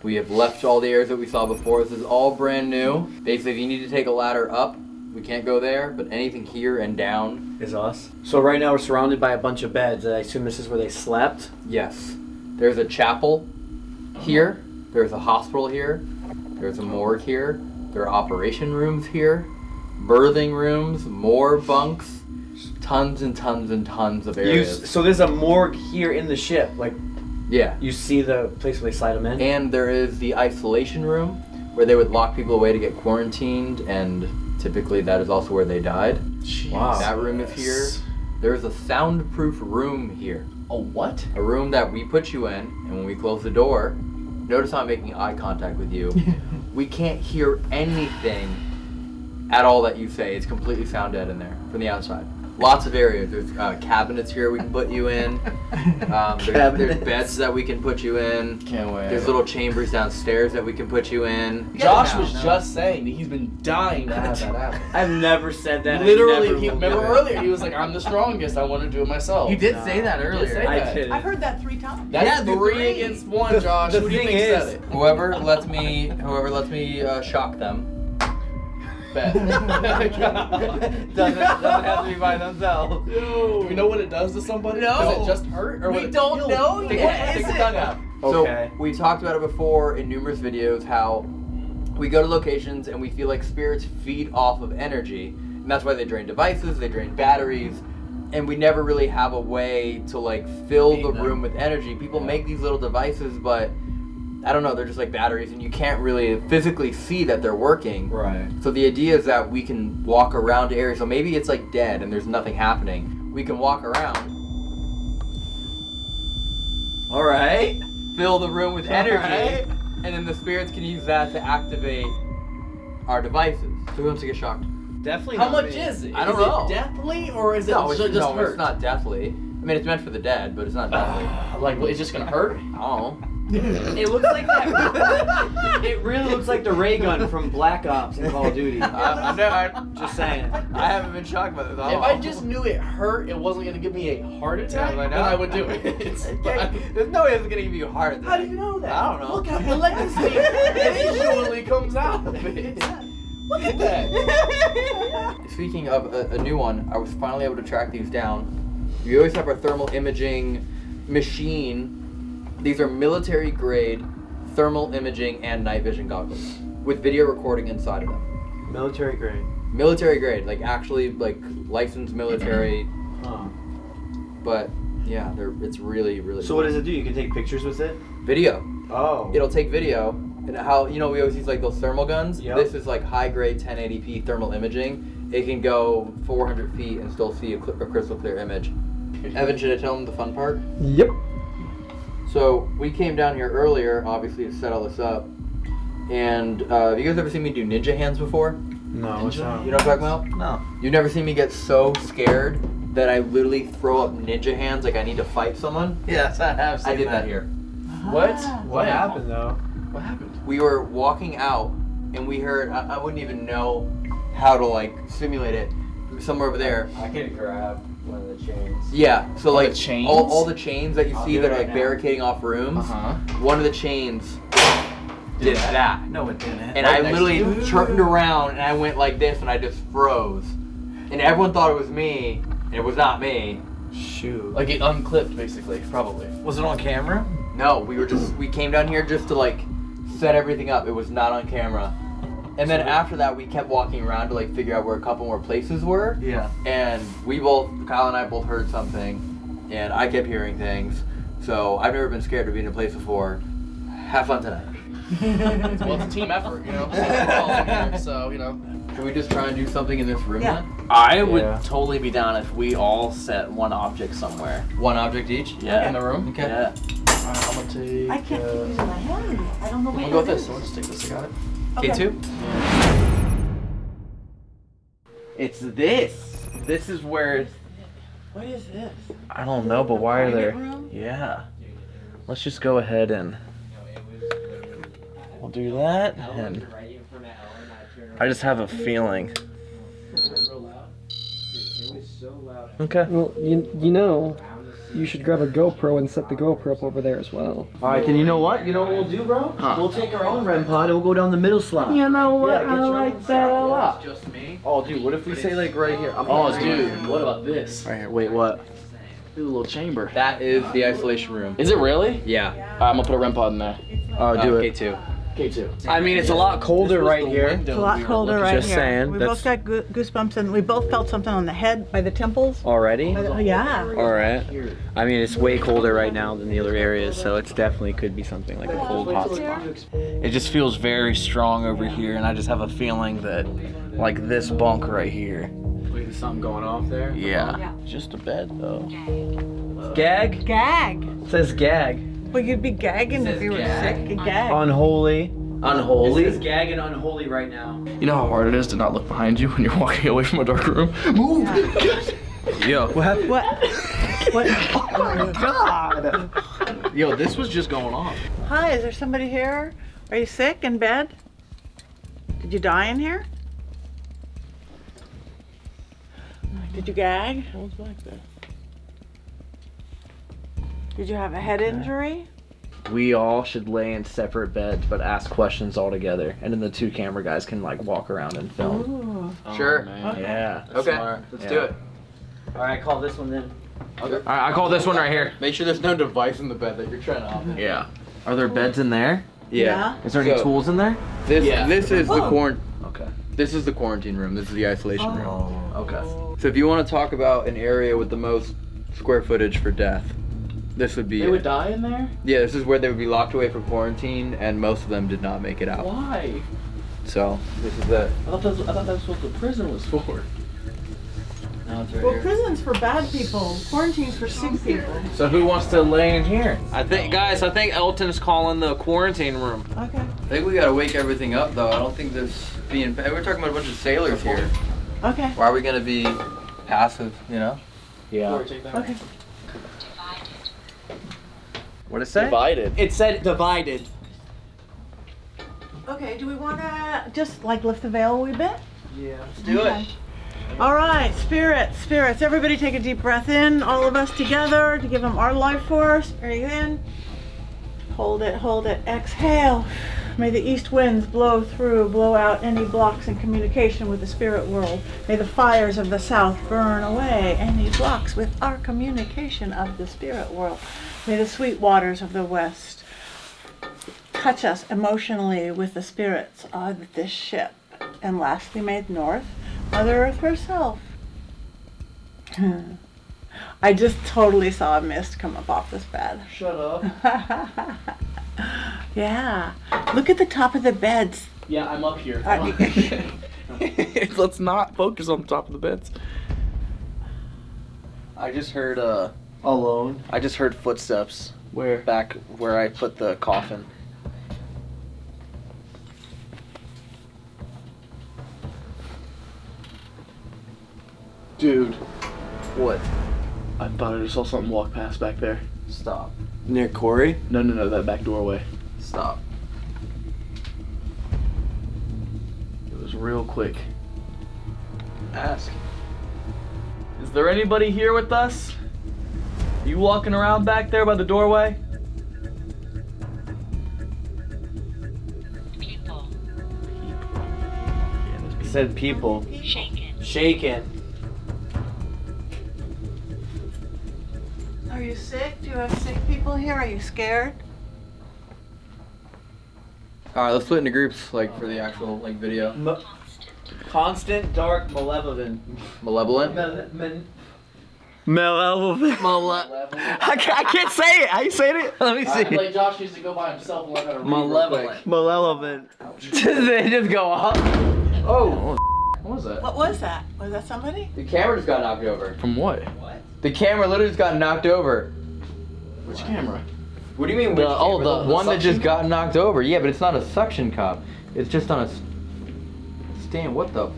We have left all the areas that we saw before. This is all brand new. Basically, if you need to take a ladder up, we can't go there, but anything here and down, Is us. So right now we're surrounded by a bunch of beds. I assume this is where they slept. yes. There's a chapel here, there's a hospital here, there's a morgue here, there are operation rooms here, birthing rooms, more bunks, tons and tons and tons of You, areas. so there's a morgue here in the ship. Like yeah. you see the place where they slide them in. And there is the isolation room where they would lock people away to get quarantined, and typically that is also where they died. Wow. That room is here. There's a soundproof room here. A what? A room that we put you in, and when we close the door, notice I'm making eye contact with you. we can't hear anything at all that you say. It's completely sound dead in there from the outside. Lots of areas. There's uh, cabinets here we can put you in. Um, there's, there's beds that we can put you in. Can't wait. There's little chambers downstairs that we can put you in. Josh Yeah, was no. just saying that he's been dying to have that happen. I've never said that. Literally, he remember it. earlier he was like, "I'm the strongest. I want to do it myself." You did say that You did earlier. say I that. didn't. I've heard that three times. That's Yeah, three three. against one, The- Josh. the Who do you thing think is- said it? Whoever lets me, whoever lets me uh, shock them. Bet. doesn't, doesn't have to be by themselves. Do we know what it does to somebody? No. Does it just hurt? Or We it don't kill know them? Take, What take is it? tongue out. Okay. So we talked about it before in numerous videos how we go to locations and we feel like spirits feed off of energy, and that's why they drain devices, they drain batteries, and we never really have a way to like fill Feed the them. room with energy. People make these little devices, but I don't know, they're just like batteries, and you can't really physically see that they're working. Right. So the idea is that we can walk around areas. So maybe it's like dead and there's nothing happening. We can walk around, All right. fill the room with energy, Alright. and then the spirits can use that to activate our devices. So who wants to get shocked? Definitely. How not much me. is it? I don't is know. it deathly or is it no, just, it's, just no, hurt? it's not deathly. I mean, it's meant for the dead, but it's not deadly. like, what, it's just gonna hurt? Oh. It looks like that. it really looks like the ray gun from Black Ops in Call of Duty. I, I know. I, Just saying. I haven't been shocked by this. If. I just knew it hurt, it wasn't gonna give me a heart attack, Yeah, I then know. I would do it. It's- There's no way it's gonna give you a heart attack. How do you know that? I don't know. Look how electricity visually comes out of it. Look at that. Speaking of a, a new one, I was finally able to track these down. We always have our thermal imaging machine. These are military grade thermal imaging and night vision goggles with video recording inside of them. Military grade. Military grade, like actually like licensed military, Huh. but yeah, they're it's really really. So what does it do? You can take pictures with it? Video. Oh. It'll take video. And how you know we always use like those thermal guns. Yep. This is like high grade 1080p thermal imaging. It can go 400 feet and still see a, cl- a crystal clear image. Evan, should I tell him the fun part? Yep. So we came down here earlier, obviously to set all this up. And uh, have you guys ever seen me do ninja hands before? No, what's that? You know what I'm talking about? No. You've never seen me get so scared that I literally throw up ninja hands like I need to fight someone? Yes, I have seen I did that here. What? What happened though? What happened? we were walking out and we heard I, I wouldn't even know how to like simulate it somewhere over there I can grab one of the chains. yeah so like the chains? all, all the chains that you I'll see do that it are right like now. barricading off rooms Uh-huh. one of the chains did that No, it didn't. and Right I next to literally you? turned around and I went like this and I just froze and everyone thought it was me and it was not me Shoot. Like it unclipped, basically, probably. was it on camera? no we were just we came down here just to like set everything up it was not on camera and then after that we kept walking around to like figure out where a couple more places were Yeah. and we both Kyle and I both heard something and I kept hearing things so I've never been scared to be in a place before have fun tonight Well, it's a team effort, you know. So, we're all in here, so you know. should we just try and do something in this room Yeah. then I would Yeah. totally be down if we all set one object somewhere. one object each Yeah. In the room. okay Yeah. Alright, I'm gonna take. I can't uh, keep using my hand. I don't know I'm what gonna go with this. is. So we'll just take this. I got it. K2 It's this. This is where. What is this? I don't know, but why are there? room? Yeah. Let's just go ahead and. We'll do that, and I just have a feeling. Okay. Well, you, you know, you should grab a GoPro and set the GoPro up over there as well. Alright, then you know what? You know what we'll do, bro? Huh. We'll take our own REM pod and we'll go down the middle slot. You know what? Yeah, I your like own that a slot. lot. just me Oh, dude, what if we say like right here? I'm Oh, dude, what about this? Right here. Wait, what? Do a little chamber. that is the isolation room Is it really? yeah Alright, I'm gonna put a REM pod in there. Oh, uh, do it. K2 K2. I mean, it's a lot colder right here. It's a lot colder right Just here. saying, we that's- both got goo- goosebumps and we both felt something on the head by the temples. Already? The- oh, yeah. All right. I mean, it's way colder right now than the other areas, so it's definitely could be something like a cold hot spot. It just feels very strong over here, and I just have a feeling that, like this bunk right here. Wait, is something going off there? Yeah. Just a bed though. Gag? Gag. It says gag. Well, you'd be gagging if you were gag. sick. A gag. Unholy. Unholy? It's gag and unholy right now. You know how hard it is to not look behind you when you're walking away from a dark room? Move! Yo. What happened? What? what? Oh my god. Yo, this was just going on. Hi, is there somebody here? Are you sick in bed? Did you die in here? Did you gag? What's back there? Did you have a head injury? We all should lay in separate beds, but ask questions all together, and then the two camera guys can like walk around and film. Ooh. sure oh, Yeah. okay smart. let's Yeah. do it Alright, call this one then. okay All right, I call this one right here. make sure there's no device in the bed that you're trying to operate Yeah. Are there beds in there? Yeah. Is there any So- tools in there? This Yeah. this is the Oh. quarant. Okay. This is the quarantine room. This is the isolation oh, room. Okay. So if you want to talk about an area with the most square footage for death, this would be. They it. would die in there? Yeah, this is where they would be locked away for quarantine, and most of them did not make it out. Why? So this is it. I thought that's, I thought that's what the prison was for. Now it's right Well, here. prison's for bad people. Quarantine's for sick people. So who wants to lay in here? I think, guys. I think Elton's calling the quarantine room. Okay. I think we gotta wake everything up though. I don't think this being. We're talking about a bunch of sailors here. Okay. Why are we gonna be passive? You know. Yeah. Okay. What did it say? Divided. It said divided. Okay, do we want to just like lift the veil a wee bit? Yeah. Let's do it. All right, spirits, spirits. Everybody take a deep breath in, all of us together to give them our life force. Breathe in. Hold it, hold it. Exhale. May the east winds blow through, blow out any blocks in communication with the spirit world. May the fires of the south burn away any blocks with our communication of the spirit world. May the sweet waters of the west touch us emotionally with the spirits of this ship. And lastly, may the north, Mother Earth herself. I just totally saw a mist come up off this bed. Shut up. yeah. Look at the top of the beds. Yeah, I'm up here. Uh, Let's not focus on the top of the beds. I just heard uh Alone. I just heard footsteps Where? back where I put the coffin. Dude, What? I thought I just saw something walk past back there. Stop. Near Corey? No, no, no, that back doorway. Stop. It was real quick. Ask. Is there anybody here with us? You walking around back there by the doorway? It said people. Shaken. Shaken. Are you sick? Do you have sick people here? Are you scared? All right, let's split into groups, like for the actual like video. M- constant, dark, malevolent. Malevolent. Malevolent. I, can't, I can't say it. How you saying it? Let me see. like Josh used to go by himself and learn how to. Malevolent. Malevolent. they just go off. Oh, what was that? What was that? Was that somebody? The camera just got knocked over. From what? What? The camera literally just got knocked over. Which camera? What do you mean? The- which oh, camera? the- the one that just suction got knocked over. Yeah, but it's not a suction cup. It's just on a stand. What the? F-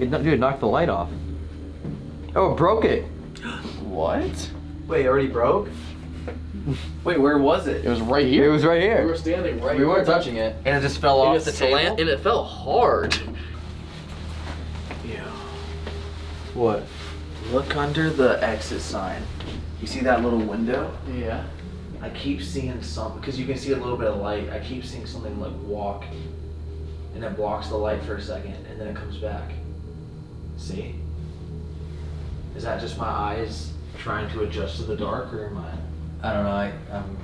it, dude, it knocked the light off. Oh, it broke it. What? Wait, already broke? Wait, where was it? It was right here. It was right here. We were standing right We weren't touching it. And it just fell And off it the slant- table. And it fell hard. Yeah. What? Look under the exit sign. You see that little window? Yeah. I keep seeing some because you can see a little bit of light. I keep seeing something like walk, and it blocks the light for a second, and then it comes back. See? Is that just my eyes trying to adjust to the dark, or am I? I don't know. I um.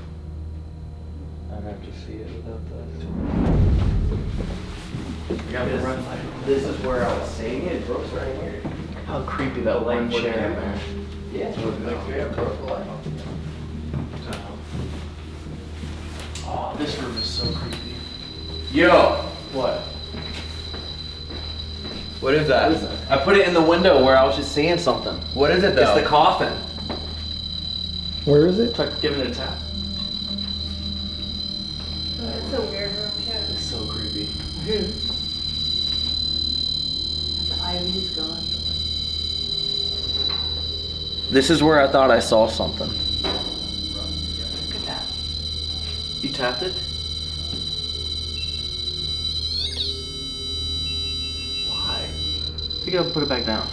I'd have to see it without This, this is where I was saying it. It broke right here. How creepy that light one chair. chair. Yeah, it was like yeah, broke the light. Oh, this room is so creepy. Yo, What? What is that? I put it in the window where I was just seeing something. What is it though? It's the coffin. Where is it? Try giving it a tap. Oh, it's a weird room too. It's so creepy. The ivy's gone. This is where I thought I saw something. Look at that. You tapped it? Pick it up and put it back down.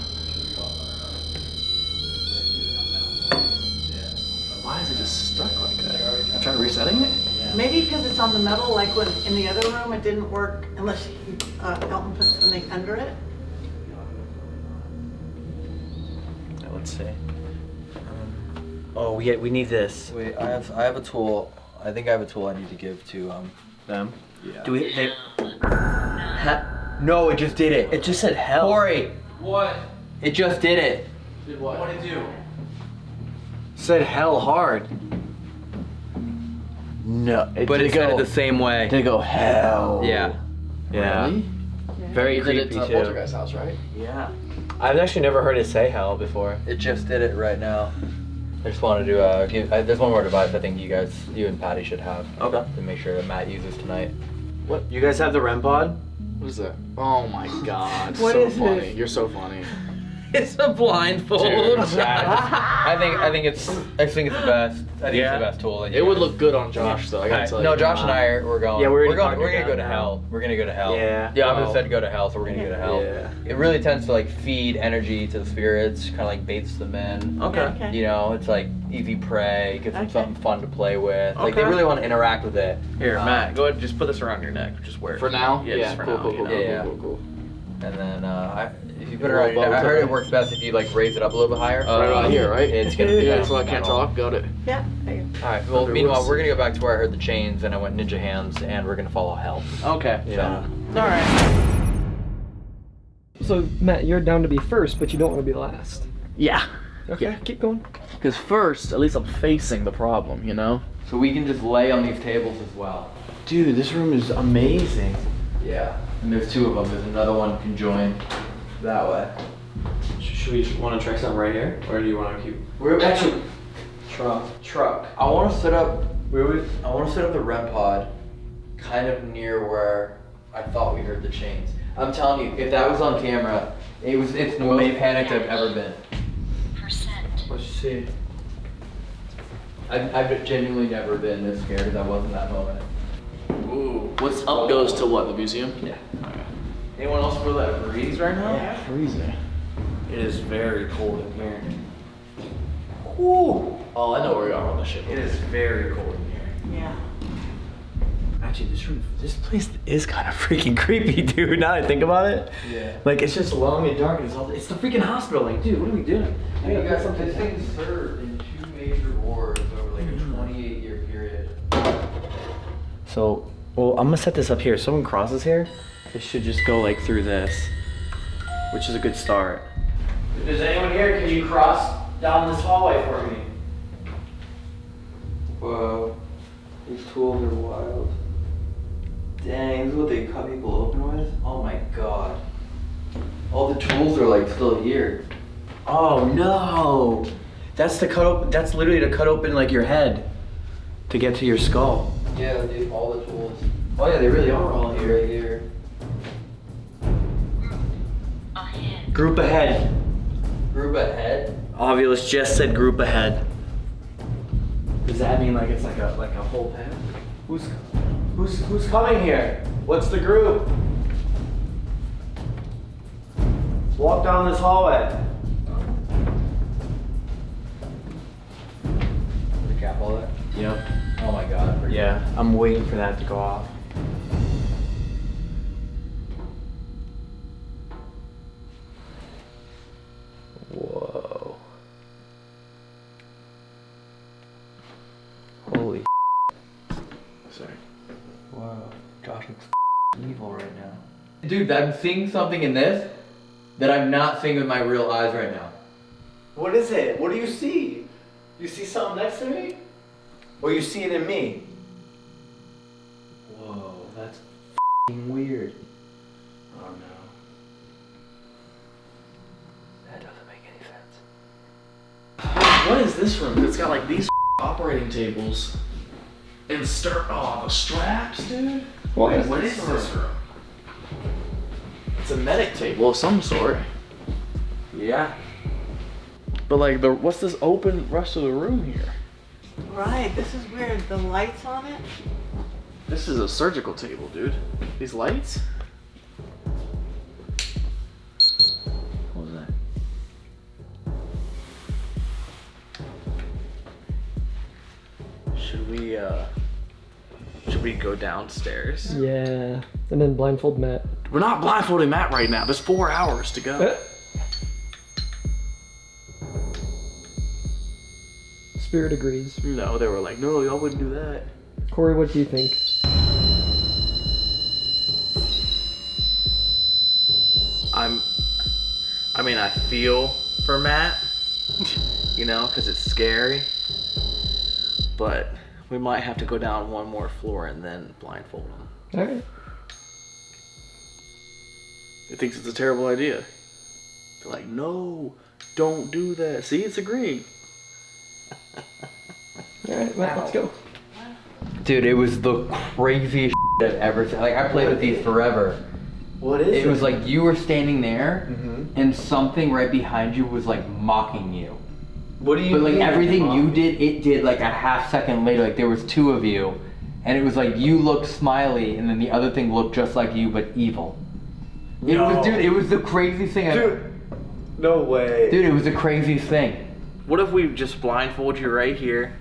Why is it just stuck like that? i Try resetting it? Maybe because it's on the metal, like when in the other room it didn't work unless uh, Elton put something under it. Let's see. Um, oh, we we need this. Wait, I have I have a tool. I think I have a tool I need to give to um. Them? Yeah. Do we? They, No, it just did it. it just said hell. Corey, What? it just did it. Did what? What did it do? Said hell hard. No, it But did it said go, it the same way. Did it go hell? Yeah. Yeah. Really? Very You did it creepy to too. Poltergeist house, right? Yeah. I've actually never heard it say hell before. It just did it right now. I just wanted to uh, give. Uh, there's one more device I think you guys, you and Patty should have Okay. to make sure that Matt uses tonight. What? You guys have the REM pod? What is that? Oh my god. What so funny. it? You're so funny. It's a blindfold. I think I think it's I think it's the best. I think Yeah. it's the best tool. that you It would look good on Josh though. I gotta Alright, tell no, you. Josh and I are we're going. Yeah, we're we're gonna. We're gonna go to now. hell. We're gonna go to hell. Yeah. Yeah, I'm Wow. said go to hell, so we're gonna go to hell. Yeah. It really tends to like feed energy to the spirits, kind of like baits them in. Okay. Okay. You know, it's like easy prey, gives them Okay. something fun to play with. Like they really want to interact with it. Here, Um, Matt, go ahead. Just put this around your neck. Just wear it For now? Yeah, just for cool, now. cool, you cool, know? cool, Yeah. cool, cool, And then uh, I, if you put it Little around, your neck- I heard it works best if you like raise it up a little bit higher. cool. Right around here, right? It's gonna yeah, be so I can't metal. talk. Got it. Yeah. All right. Well, Under meanwhile, woods. we're gonna go back to where I heard the chains, and I went ninja hands, and we're gonna follow hell. Okay. Yeah. All right. So Matt, you're down to be first, but you don't want to be last. Yeah. Okay, keep going. Because first, at least I'm facing the problem, you know? So we can just lay on these tables as well. Dude, this room is amazing. Yeah. And there's two of them. There's another one conjoined that way. Should we want to try something right here, or do you want to keep? We're actually Truck. truck. I want to set up. Where we? I want to set up the REM pod, kind of near where I thought we heard the chains. I'm telling you, if that was on camera, it was. It's the most panicked I've ever been. Let's see. I've, I've genuinely never been this scared as I was in that moment. Ooh. What's up goes to what? The museum? Yeah. Anyone else feel that breeze right now? Yeah, freezing. It is very cold in here. Ooh. Oh, I know where we are on the ship. It is very cold in here. Yeah. Actually, this room, this place is kind of freaking creepy, dude. Now that I think about it, Yeah. like it's just long and dark. And it's all, it's the freaking hospital. Like, dude, what are we doing? I mean, you got something. This thing served in two major wars over like a hmm. 28 year period. So, well, I'm gonna set this up here. If someone crosses here, it should just go like through this, which is a good start. If there's anyone here, can you cross down this hallway for me? Whoa. These tools are wild. Dang, this is what they cut people open with? Oh my god. All the tools are like still here. Oh no! That's to cut open. That's literally to cut open like your head, to get to your skull. Yeah, dude, all the tools. Oh yeah, they really are all here. Right here. Group ahead. Group ahead. Ovilus just said group ahead. Does that mean like it's like a like a whole path? Who's who's who's coming here? What's the group? Walk down this hallway. Recap all that. Yep. Oh my god. Yeah, I'm waiting for that to go off. Wow. Josh looks evil right now. Dude, I'm seeing something in this that I'm not seeing with my real eyes right now. What is it? What do you see? You see something next to me? Or you see it in me? Whoa, that's f***ing weird. Oh no. That doesn't make any sense. What is this room? It's got like these operating tables and stir. Oh, the straps, dude. What? Wait, what is this room? It's a medic table of some sort. Yeah. But like, the what's this open rest of the room here? Right. This is weird. The lights on it. This is a surgical table, dude. These lights? What was that? Should we uh should we go downstairs? Yeah. And then blindfold Matt. We're not blindfolding Matt right now. There's four hours to go. Uh. Spirit agrees. No, they were like, no, y'all wouldn't do that. Corey, what do you think? I'm I mean, I feel for Matt, you know, because it's scary. But we might have to go down one more floor and then blindfold him. Alright. He thinks it's a terrible idea. They're like, no, don't do that. See, it's agreeing. Alright, Matt, let's go. Dude, it was the craziest I've ever seen. Like, I played with these forever. What is It was like you were standing there, Mhm. and something right behind you was like mocking you. What do you But like mean? everything you did, it did like a half second later. Like there was two of you, and it was like you looked smiley, and then the other thing looked just like you but evil. It No. was, dude. It was the craziest thing. I- Dude. No way. dude, it was the craziest thing. What if we just blindfold you right here?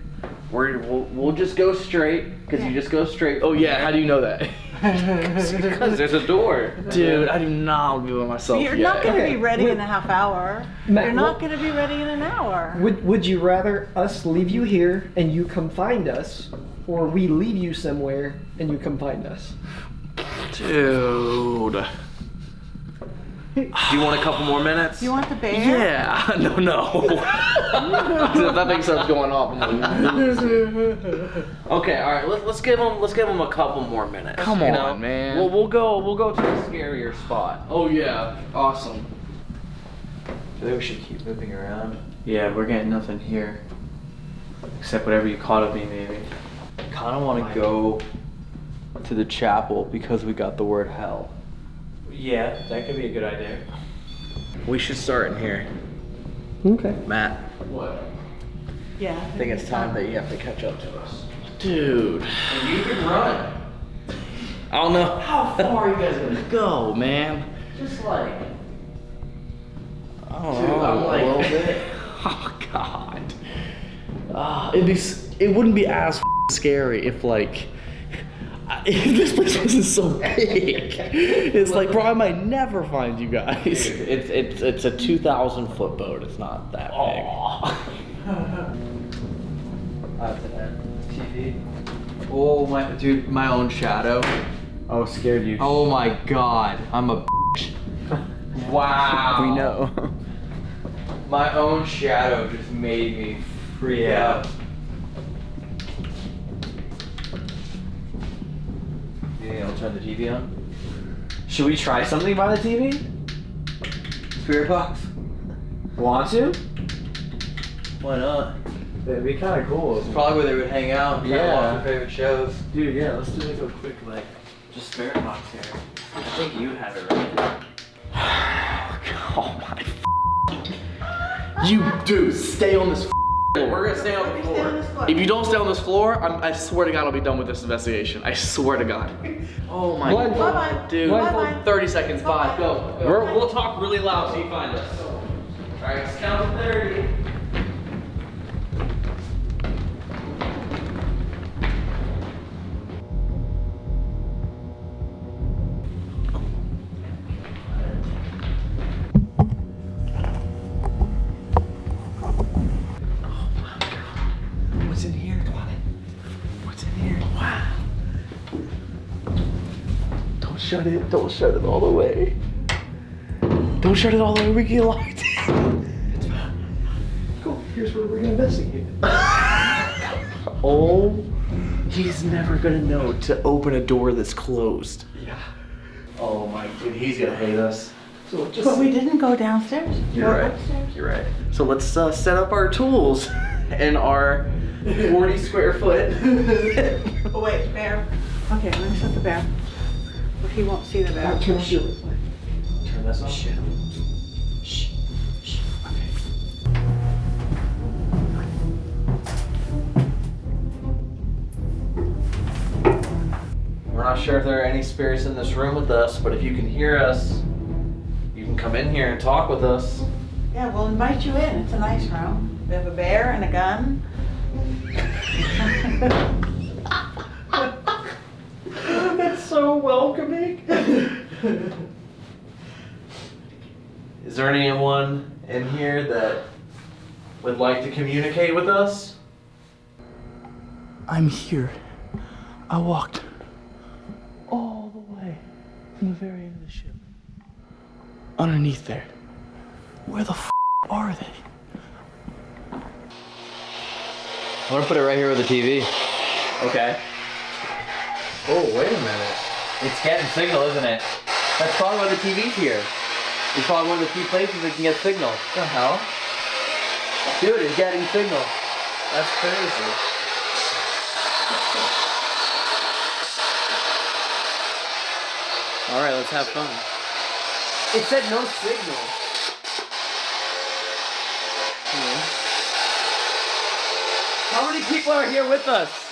We're, we'll, we'll just go straight, because you just go straight. Oh yeah, how do you know that? Because there's a door. Dude, I do not want to be by myself You're yet. not going to Okay, be ready wait. in a half hour. Matt, You're not going to be ready in an hour. Would Would you rather us leave you here and you come find us, or we leave you somewhere and you come find us? Dude. Do you want a couple more minutes? Do You want the bear? Yeah. No, no. that thing starts going off. I'm like, okay, all right. Let's let's give him let's give him a couple more minutes. Come you on, know? man. We'll we'll go we'll go to a scarier spot. oh yeah, awesome. I think we should keep moving around. Yeah, we're getting nothing here. Except whatever you caught of me, maybe. I kind of want to go to the chapel because we got the word hell. Yeah, that could be a good idea. We should start in here. Okay. Matt, What? Yeah. I think it's time that you have to catch up to us. Dude. You can run. I don't know how far are you guys gonna go, man. Just like I don't know, I'm like- a little bit. Oh god. Ah, it'd be. It wouldn't be as scary if like if this place isn't so big. It's like bro, I might never find you guys. It's it's it's a two thousand foot boat. It's not that big. TV. Oh my, dude, my own shadow. Oh, scared you. Oh my god, I'm a. Wow. we know. My own shadow just made me freak out. You think I'll turn the TV on? Should we try something by the TV? Spirit box? Want to? Why not? It'd be kind of cool. It's probably where they would hang out and kinda watch Yeah. their favorite shows. Dude, yeah, let's do like a quick like just spirit box here. I think you have it right. Oh my You dude, stay on this floor. We're gonna stay on the this floor. floor. If you don't stay on this floor, I'm, I swear to God, I'll be done with this investigation. I swear to God. Oh my Blindfold. Bye-bye. dude. Bye-bye. 30 seconds, five, go. Bye-bye. We're, we'll talk really loud so you find us. Alright, let's count to 30. Shut it. Don't shut it all the way. Don't shut it all the way. We get locked Cool. Here's where we're gonna investigate. Oh, he's never gonna know to open a door that's closed. Yeah. Oh my, dude, he's gonna hate us. So just But we didn't go downstairs. You're We're right. upstairs. You're right. So let's uh, set up our tools in our 40 square foot. Oh, wait, bear. Okay, let me shut the bear. But he won't see the bear. Now turn on your light. Turn this on. We're not sure if there are any spirits in this room with us, but if you can hear us, you can come in here and talk with us. Yeah, we'll invite you in. It's a nice room. We have a bear and a gun. That's so welcoming. Is there anyone in here that would like to communicate with us? I'm here. I walked all the way from the very end of the ship. Underneath there. Where the f are they? I'm gonna put it right here with the TV. Okay. Oh, wait a minute. It's getting signal, isn't it? That's probably why the TV's here. It's probably one of the few places that can get signal. What the hell? Dude, it's getting signal. That's crazy. Alright, let's have fun. It said no signal. Hmm. How many people are here with us?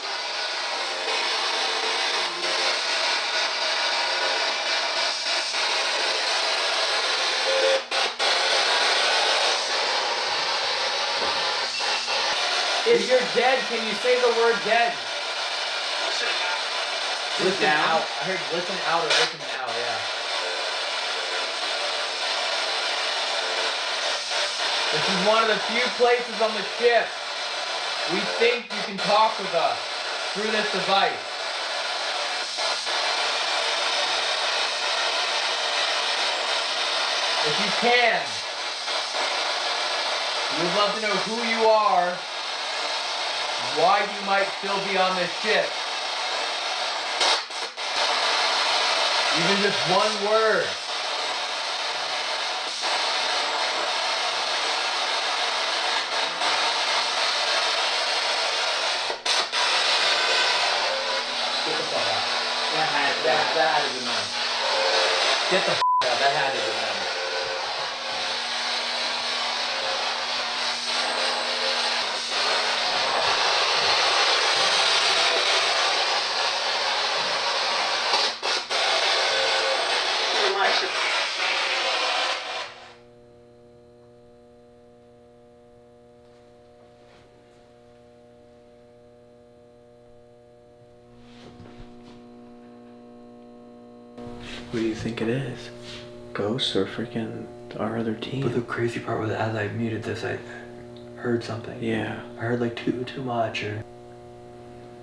If you're dead, can you say the word dead? Listen down? out. I heard listen out or listen now, yeah. This is one of the few places on the ship we think you can talk with us through this device. If you can, we would love to know who you are, why you might still be on this ship. Even just one word. Get the fuck out. That that that be mine. Get the fuck out. That had to be mine. Who do you think it is? Or freaking our other team? But the crazy part was as I muted this, I heard something. Yeah. I heard like too too much, or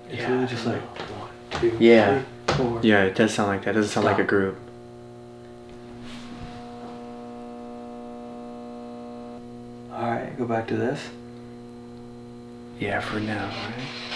it's Yeah, really just like one, two, Yeah. three, four. Yeah, it does sound like that. It doesn't sound like a group. All right, go back to this. Yeah, for now, right?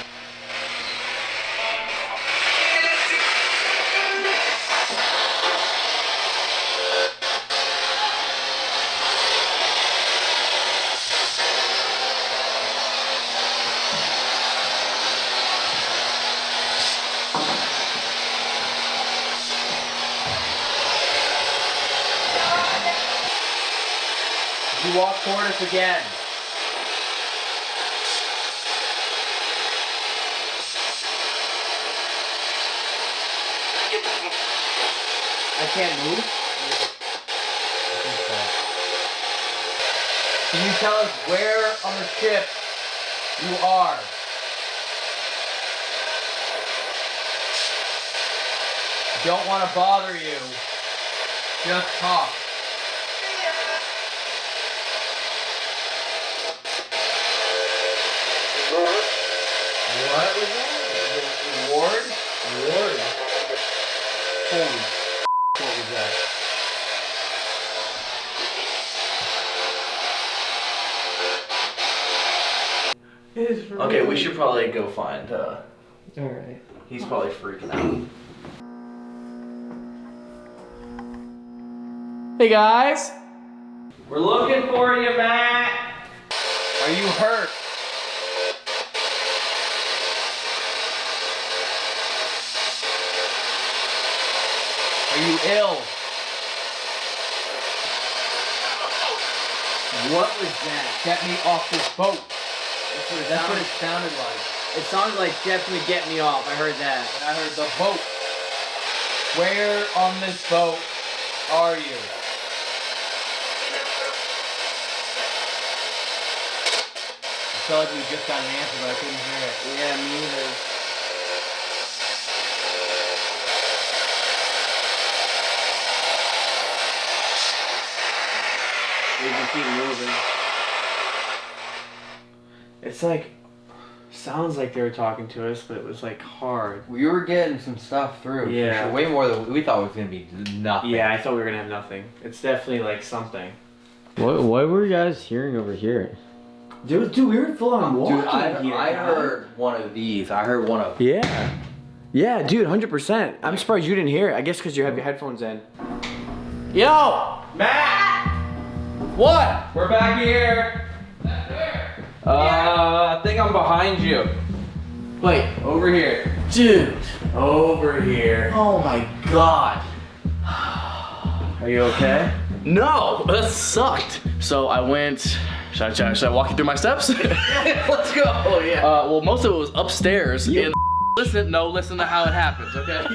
Bother you. Just talk. What was that? Ward? Ward. Holy what was that? Okay, we should probably go find. uh Alright. He's probably freaking out. Hey guys! We're looking for you, Matt. Are you hurt? Are you ill? What was that? Get me off this boat. That's what it, That's what sounded, it sounded like. it sounded like definitely get me off. I heard that. And I heard the boat. Where on this boat are you? I felt like we just got an answer, but I couldn't hear it. Yeah, me either. We can keep moving. It's like sounds like they were talking to us, but it was like hard. We were getting some stuff through. for Yeah. sure. Way more than we thought it was gonna be nothing. Yeah, I thought we were gonna have nothing. It's definitely like something. What, what were you guys hearing over here? Dude, dude, we were full on walking Dude, I, here. I guys. heard one of these. I heard one of. Them. Yeah. Yeah, dude, 100%. I'm surprised you didn't hear it. I guess because you have your headphones in. Yo! Matt! What? We're back here. Back there. Uh, I think I'm behind you. Wait, Over here. dude. Over here. Oh my god. Are you okay? No, that sucked. So I went. Should I, should I, should I walk you through my steps? Let's go. Oh yeah. Uh, well, most of it was upstairs. In listen, no, listen to how it happens, okay?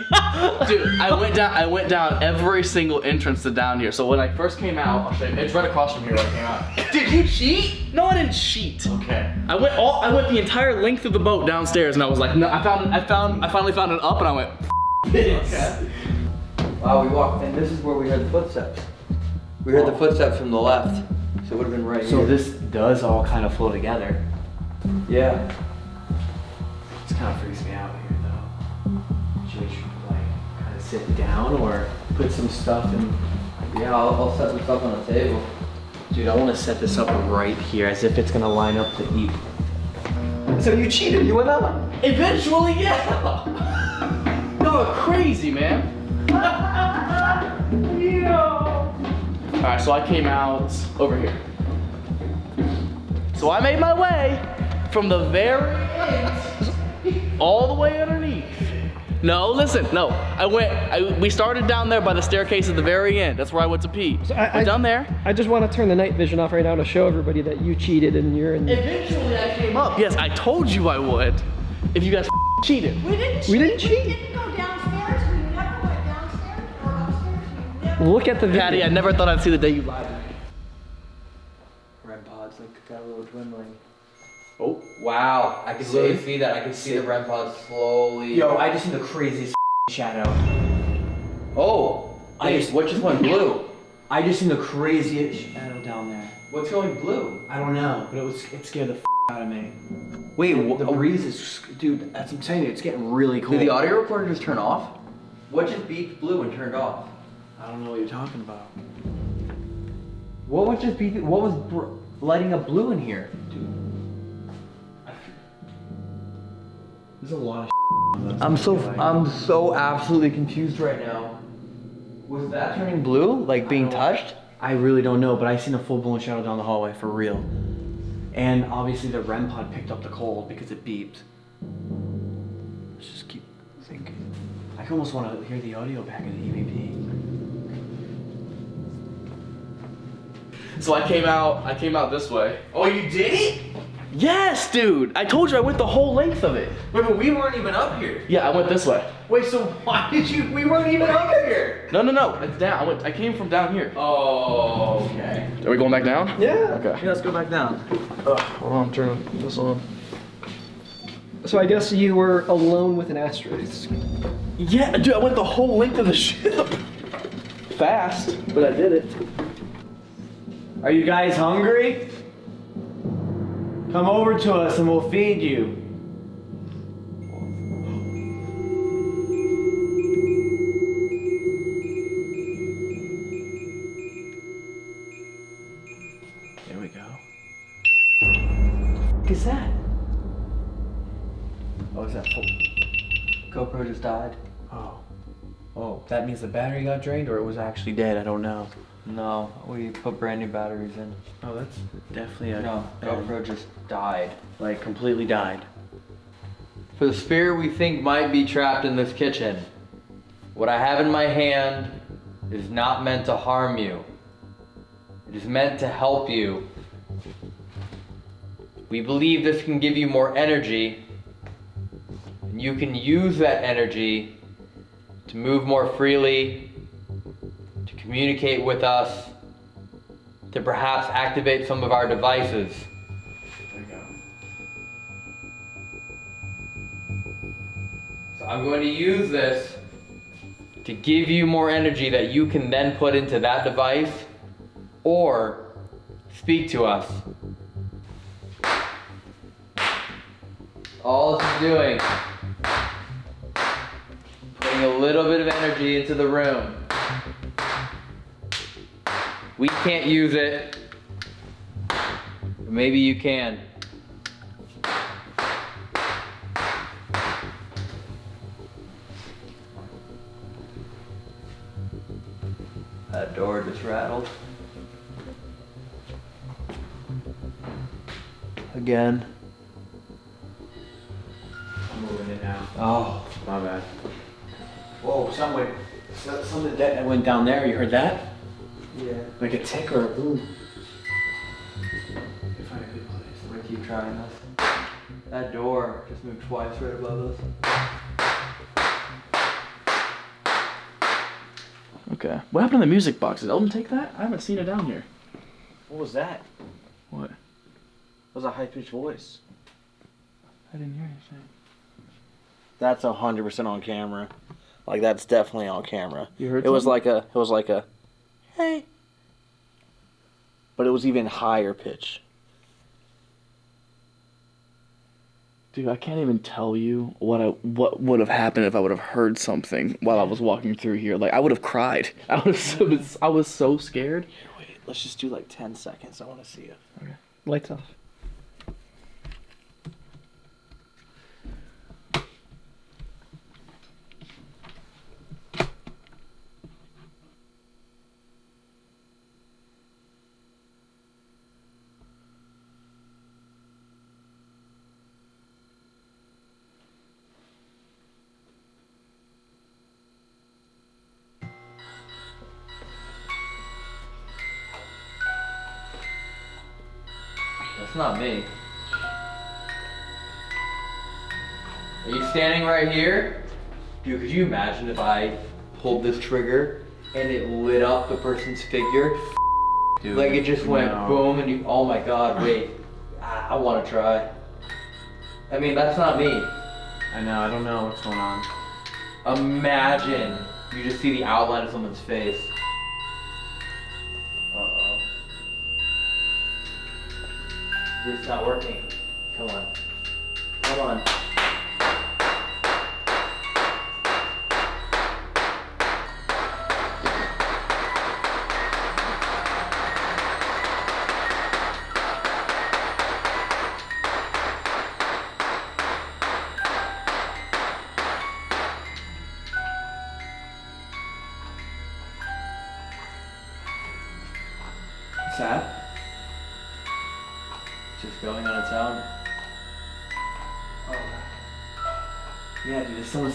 Dude, I went down. I went down every single entrance to down here. So when I first came out, I'll show you. It's right across from here when I came out. Did you cheat? No, I didn't cheat. Okay. I went all. I went the entire length of the boat downstairs, and I was like, no. I found. I found. I finally found it up, and I went. Okay. Wow, we walked, and this is where we heard the footsteps. We heard the footsteps from the left, so it would have been right So here. this does all kind of flow together. yeah. This kind of freaks me out here, though. Should we like kind of sit down or put some stuff in? Yeah, I'll, I'll set some stuff on the table. Dude, I want to set this up right here, as if it's gonna line up to eat. So you cheated. You went out. Eventually, yeah. Are crazy, man. All right, so I came out over here. So I made my way from the very end all the way underneath. No, listen, no. I went. I, we started down there by the staircase at the very end. That's where I went to pee. So I- We're I- down there. I just want to turn the night vision off right now to show everybody that you cheated and you're in. Eventually, I came up. Yes, I told you I would. If you guys cheated. We didn't We didn't We cheat. didn't go downstairs. Look at the video. Patty, I never thought I'd see the day you lied to me. REM pods like got a little dwindling. Oh. Wow, I can literally see that. I can see the REM pods slowly. Yo, I just seen the craziest shadow. Oh, I I just- what just went blue? I just seen the craziest shadow down there. What's going blue? I don't know, but it was it scared the f out of me. Wait, The oh. breeze is, dude. That's I'm saying. It's getting really cold. Did the audio recorder just turn off? What just beeped blue and turned off? I don't know what you're talking about. What was just beeping? What was br- lighting up blue in here? Dude. There's a lot of. I'm so I'm so absolutely confused right now. Was that turning blue? Like being touched? I really don't know, but I seen a full blown shadow down the hallway for real. And obviously the REM pod picked up the cold because it beeped. Let's just keep thinking. I almost want to hear the audio back in the EVP. So I came out. I came out this way. Oh, you did it? Yes, dude. I told you I went the whole length of it. Wait, but we weren't even up here. Yeah, I went this way. Wait, so why did you? We weren't even up here. No, no, no. It's down. I went. I came from down here. Oh, okay. Are we going back down? Yeah. Okay. Yeah, let's go back down. Hold on. Turn this on. So I guess you were alone with an asterisk. Yeah, dude. I went the whole length of the ship. Fast, but I did it. Are you guys hungry? Come over to us and we'll feed you. There we go. What is that? Oh, is that full? GoPro just died. Oh. Oh, that means the battery got drained or it was actually dead. I don't know. No, we put brand new batteries in. Oh, that's definitely a No, bad- GoPro just died. like completely died. For the spirit we think might be trapped in this kitchen, what I have in my hand is not meant to harm you. It is meant to help you. We believe this can give you more energy, and you can use that energy to move more freely, to communicate with us, to perhaps activate some of our devices. There we go. So I'm going to use this to give you more energy that you can then put into that device or speak to us. All this is doing, putting a little bit of energy into the room. We can't use it, maybe you can. That door just rattled. Again. I'm moving it now. Oh, My bad. Whoa, something, so- something that went down there. You heard that? Yeah. Like a tick or a boom. Find a good place. We're gonna keep trying this. That door just moved twice right above us. Okay. What happened to the music box? Did Elton take that? I haven't seen it down here. What was that? What? That was a high pitched voice. I didn't hear anything. That's a hundred percent on camera. Like that's definitely on camera. You heard It was like a. It was like a. Hey. But it was even higher pitch. Dude, I can't even tell you what I what would have happened if I would have heard something while I was walking through here. Like I would have cried. I was so, I was so scared. Wait, let's just do like ten seconds. I want to see it. Okay, lights off. Right here? Dude, could you imagine if I pulled this trigger and it lit up the person's figure? Dude, like it just went no. boom and you, oh my god, wait. I, I want to try. I mean, that's not me. I know. I don't know what's going on. Imagine you just see the outline of someone's face. Uh-oh. It's not working. Come on. Come on.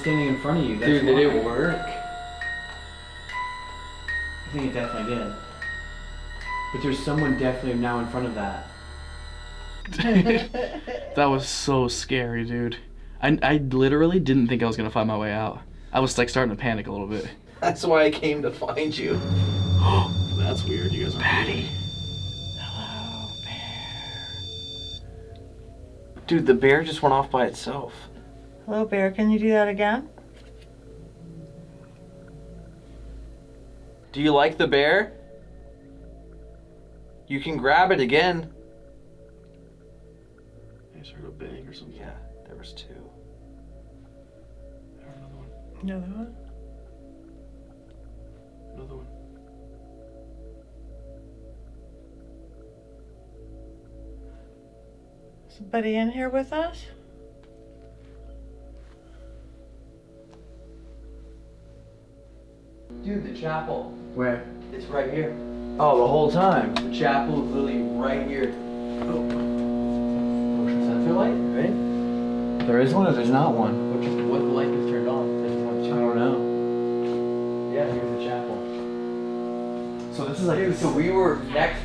Standing in front of you. That's Dude, did why. it work? I think it definitely did. But there's someone definitely now in front of that. That was so scary, dude. I, I literally didn't think I was gonna find my way out. I was like starting to panic a little bit. That's why I came to find you. That's weird. You guys are Patty. Hello, bear. Dude, the bear just went off by itself. Hello, Bear. Can you do that again? Do you like the bear? You can grab it again. I just heard a bang or something. Yeah, there was two. I heard another one. Another one. Another one. Somebody in here with us? Dude, the chapel. Where? It's right here. Oh, the whole time. The chapel is literally right here. Oh. Motion sensor light, right? There is one or there's not one? Which is what the light is turned on. This is I don't know. Yeah, here's the chapel. So this is like Dude, so we were next.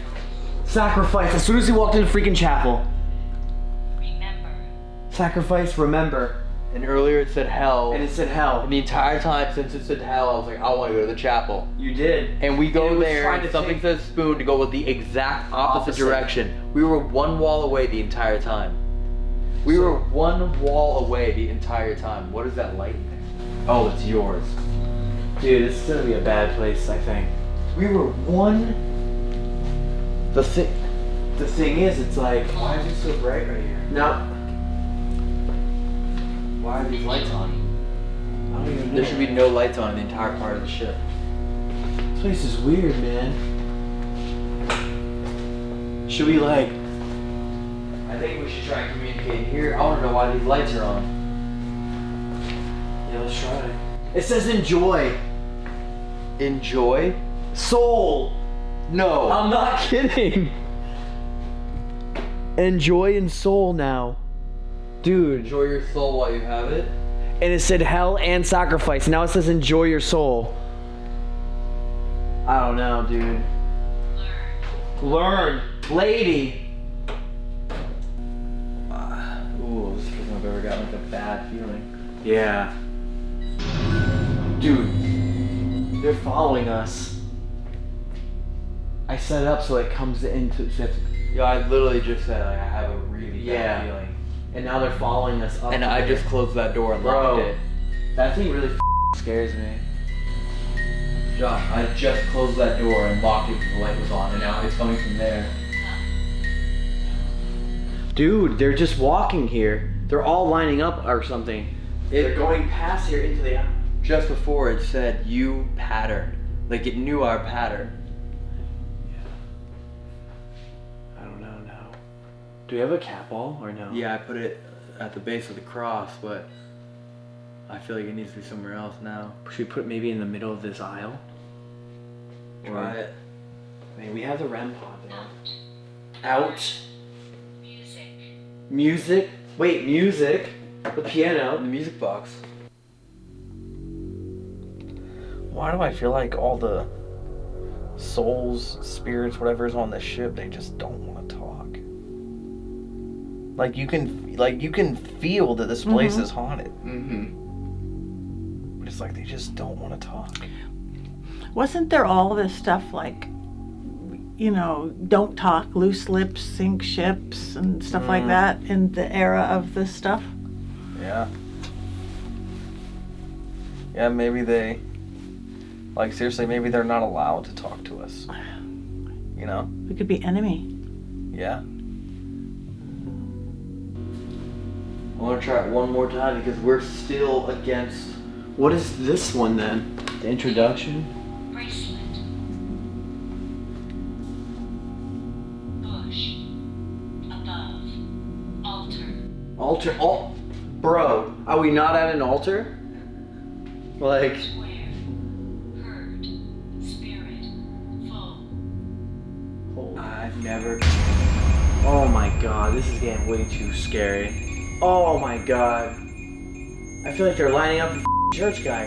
sacrifice. As soon as he walked in the freaking chapel. Remember. Sacrifice, remember. And earlier it said hell. And it said hell. And the entire time since it said hell, I was like, I want to go to the chapel. You did. And we go And there, and something says spoon to go with the exact opposite, Opposite. direction. We were one wall away the entire time. We were one wall away the entire time. What is that light there? Oh, it's yours. Dude, this is gonna be a bad place, I think. We were one. The thing, the thing is, it's like Why is it so bright right here? no. Why are these lights on? I don't even know. There should be no lights on in the entire part of the ship. This place is weird, man. Should we like? I think we should try and communicate here. I want to know why these lights are on. Yeah, let's try it. It says enjoy. Enjoy? Soul. No. I'm not kidding. Enjoy and soul now. Dude. Enjoy your soul while you have it. And it said hell and sacrifice. Now it says enjoy your soul. I don't know, dude. Learn, Learn. lady. Ah, ooh, this is the first time I've ever gotten like a bad feeling. Yeah. Dude, they're following us. I set it up so it comes into. So it's- Yo, I literally just said like, I have a really Yeah. bad feeling. And now they're following us up. And I there. just closed that door and Bro. locked it. That thing really scares me. Josh, I just closed that door and locked it because the light was on, and now it's coming from there. Dude, they're just walking here. They're all lining up or something. they're going past here into the. Just before it said you pattern, like it knew our pattern. Do we have a cat ball or no? Yeah, I put it at the base of the cross, but I feel like it needs to be somewhere else now. Should we put it maybe in the middle of this aisle? Try it. I mean, we have the REM pod there. Out. Music. Music? Wait, music. The piano. The music box. Why do I feel like all the souls, spirits, whatever is on this ship, they just don't want to talk? Like you can, like you can feel that this place Mhm. is haunted, Mm-hmm. but it's like they just don't want to talk. Wasn't there all this stuff like, you know, don't talk, loose lips, sink ships, and stuff like Mm. that in the era of this stuff? Yeah. Yeah, maybe they, like seriously, maybe they're not allowed to talk to us. You know? We could be enemy. Yeah. I want to try it one more time because we're still against. What is this one then? The introduction? Altar. Al- Bro, are we not at an altar? Like. I've never. Oh my god, this is getting way too scary. Oh my god. I feel like they're lining up the church guy.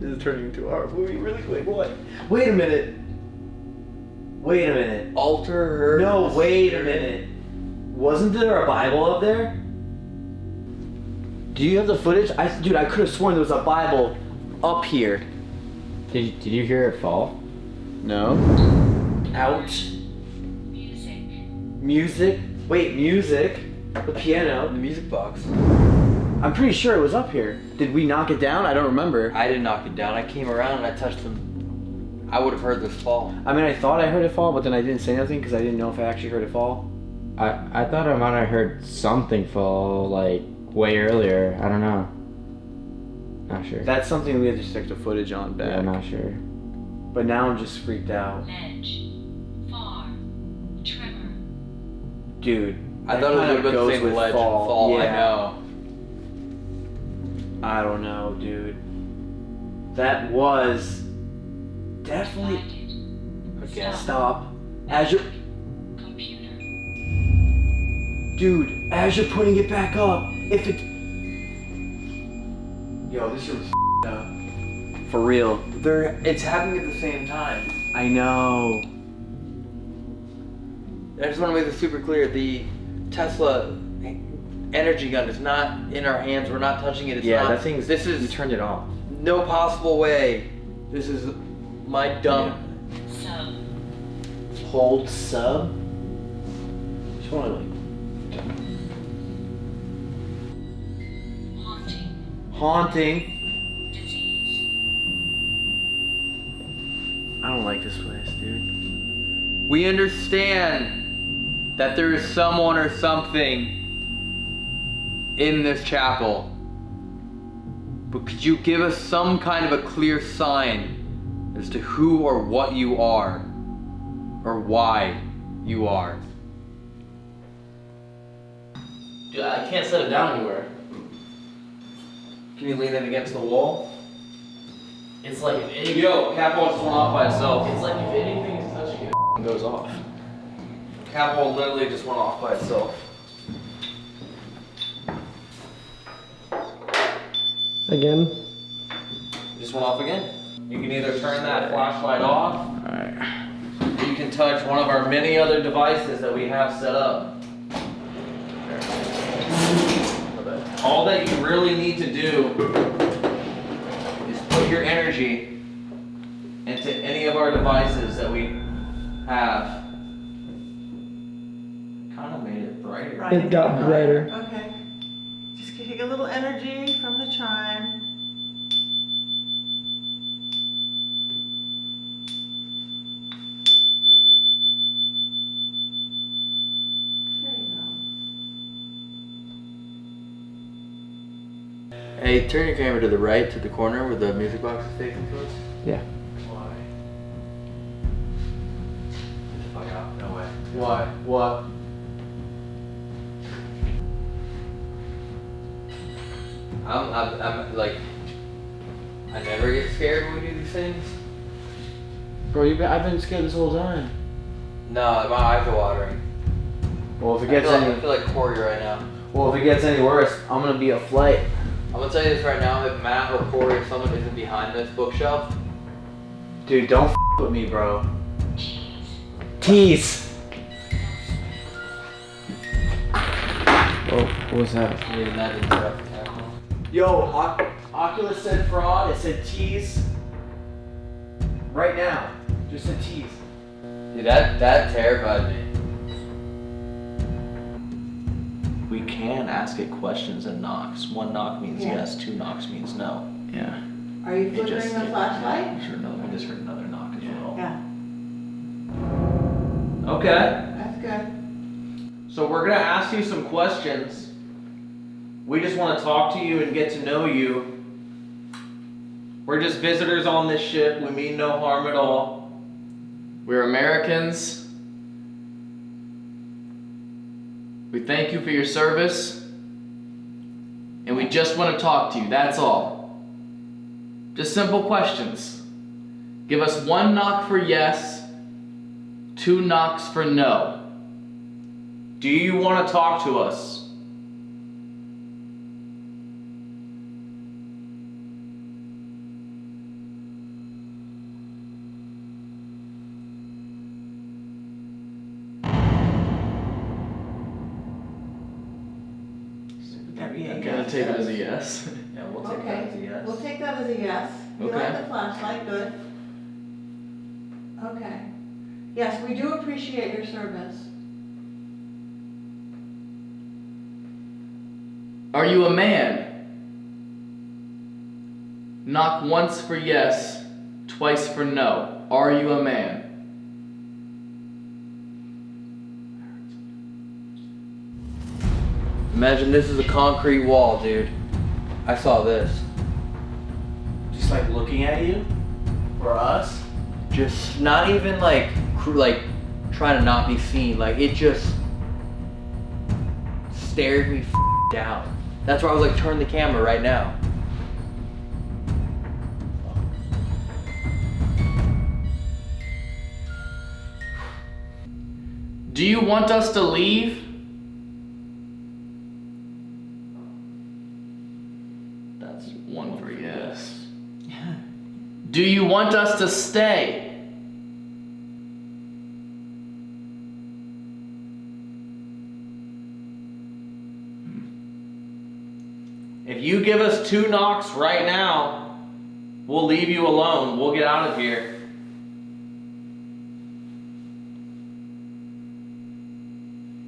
This is turning into our movie really quick. What? Wait a minute. Wait a minute. Alter her. No, wait a minute. Wasn't there a Bible up there? Do you have the footage? I, dude, I could have sworn there was a Bible up here. Did did you hear it fall? No. Out. Music. Music? Wait, music. The piano. The music box. I'm pretty sure it was up here. Did we knock it down? I don't remember. I didn't knock it down. I came around and I touched them. I would have heard this fall. I mean, I thought I heard it fall, but then I didn't say nothing because I didn't know if I actually heard it fall. I, I thought I might have heard something fall like way earlier. I don't know. Not sure. That's something we have to check the footage on back. yeah, I'm not sure. But now I'm just freaked out. Dude. I thought it was kinda about the same with ledge fall. and fall. I Yeah. know. I don't know, dude. That was definitely. Again. Stop. As you're. Dude, as you're putting it back up, if it. Yo, this room's up. For real. They're. It's happening at the same time. I know. I just want to make this super clear. The Tesla energy gun is not in our hands. We're not touching it. It's yeah, not, that thing's. This You is turned it off. no possible way. This is my dumb. Hold sub. Just wanna like. Haunting. I don't like this place, dude. We understand that there is someone or something in this chapel. But could you give us some kind of a clear sign as to who or what you are? Or why you are? Dude, I can't set it down anywhere. Can you lean it against the wall? It's like if anything, Yo, cat ball's falling off by itself. it's like if anything is touching it, it goes off. Cat ball literally just went off by itself. Again. Just one off again. You can either turn that flashlight off, or you can touch one of our many other devices that we have set up. All that you really need to do is put your energy into any of our devices that we have. It brighter. Right, It got brighter. Okay. Just take a little energy from the chime. There you go. Hey, turn your camera to the right, to the corner where the music box is facing towards. Yeah. Why? Get the fuck out. No way. Why? What? I'm, I'm, I'm like, I never get scared when we do these things. Bro, you've been, I've been scared this whole time. No, my eyes are watering. Well, if it I gets feel, like, any, I feel like Corey right now. well, if it gets any worse, I'm gonna be a flight. I'm gonna tell you this right now. If Matt or Corey or someone isn't behind this bookshelf, Dude, don't f- with me, bro. Tease. Oh, what was that? need that interrupt the camera. Yo, Oc- Ovilus said fraud. It said tease. Right now, just a tease. Dude, that that terrified me. We can ask it questions and knocks. One knock means Yeah. yes. Two knocks means no. Yeah. Are you It flickering just- the flashlight? I heard another. I just heard another knock as well. Yeah, Okay. that's good. So we're gonna ask you some questions. We just want to talk to you and get to know you. We're just visitors on this ship. We mean no harm at all. We're Americans. We thank you for your service. And we just want to talk to you, that's all. Just simple questions. Give us one knock for yes, two knocks for no. Do you want to talk to us? I'm gonna take it as a yes. Yeah, we'll take that as a Okay, yes. we'll take that as a yes. You like Okay. the flashlight, good. Okay. Yes, we do appreciate your service. Are you a man? Knock once for yes, twice for no. Are you a man? Imagine this is a concrete wall, dude. I saw this. Like looking at you? Or us? Just not even like like trying to not be seen. Like it just stared me down. That's why I was like, turn the camera right now. Do you want us to leave? That's one for yes. Do you want us to stay? Hmm. If you give us two knocks right now, we'll leave you alone. We'll get out of here.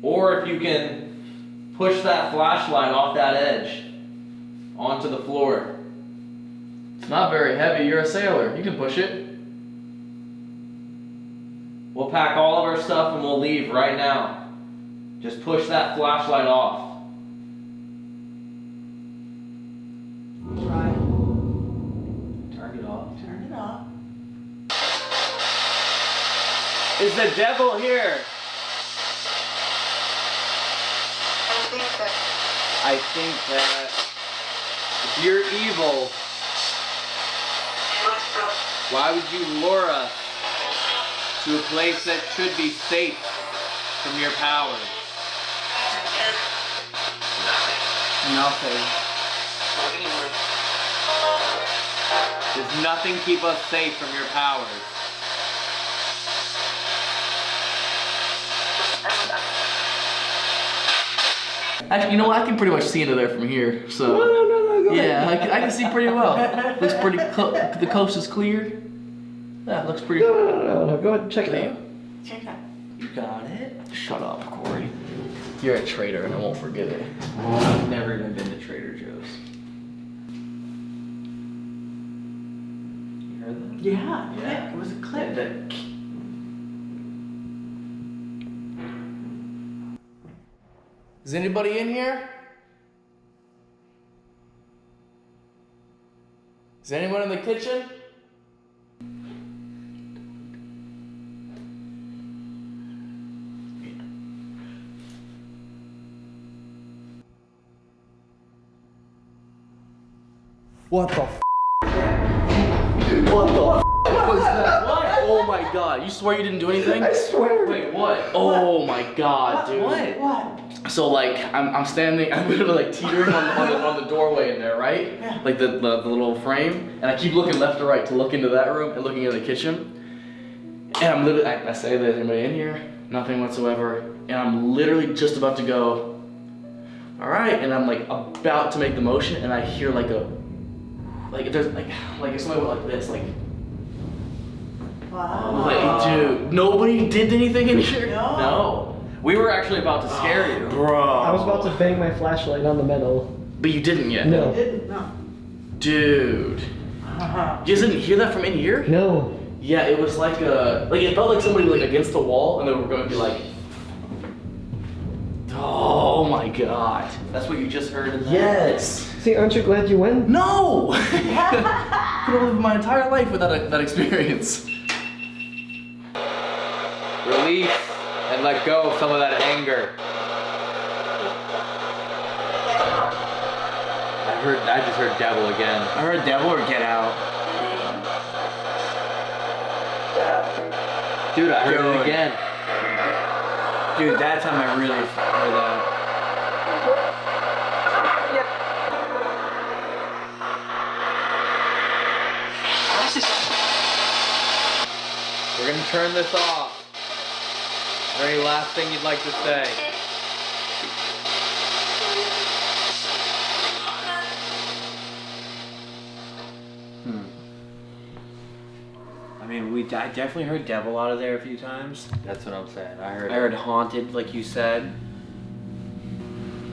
Or if you can push that flashlight off that edge onto the floor. It's not very heavy. You're a sailor. You can push it. We'll pack all of our stuff and we'll leave right now. Just push that flashlight off. Turn it off. turn it off. Is the devil here? I think that if you're evil, why would you lure us to a place that should be safe from your powers? Nothing. Does nothing keep us safe from your powers? Actually, you know what? I can pretty much see into there from here. So yeah, I can, I can see pretty well. Looks pretty. Cl- the coast is clear. Yeah, it looks pretty. No, no, no, no. Go ahead and check it out. Check it out. You got it. Shut up, Corey. You're a traitor, and I won't forget it. I've never even been to Trader Joe's. You heard that? Yeah, Yeah. it was a clip. That- Is anybody in here? Is anyone in the kitchen? What the f? What the f- was that? What? Oh my god, you swear you didn't do anything? I swear. Wait, what? Oh my god, dude. What? What? So like I'm, I'm standing, I'm literally like teetering on the, on the, on the doorway in there, right? Like the, the, the little frame, and I keep looking left to right to look into that room and looking into the kitchen. And I'm literally, I, I say, there's anybody in here? Nothing whatsoever. And I'm literally just about to go, all right, and I'm like about to make the motion, and I hear like a, like there's like, like if somebody went like this, like, Wow. like dude, nobody did anything in here. No. no. We were actually about to scare you. Bro. I was about to bang my flashlight on the metal. But you didn't yet. No. Didn't, no. Dude. Uh-huh. You guys didn't hear that from in here? No. Yeah, it was like a like it felt like somebody like against the wall and they were going to be like Oh my god. That's what you just heard in there? Yes. See, aren't you glad you went? No! Could have lived my entire life without a, that experience. Release and let go of some of that anger. I heard. I just heard devil again. I heard devil or get out. Dude, I heard Dude. it again. Dude, that time I really heard that. We're gonna turn this off. Is there any last thing you'd like to say? Hmm. I mean, we I definitely heard devil out of there a few times. That's what I'm saying. I heard. I heard haunted, like you said.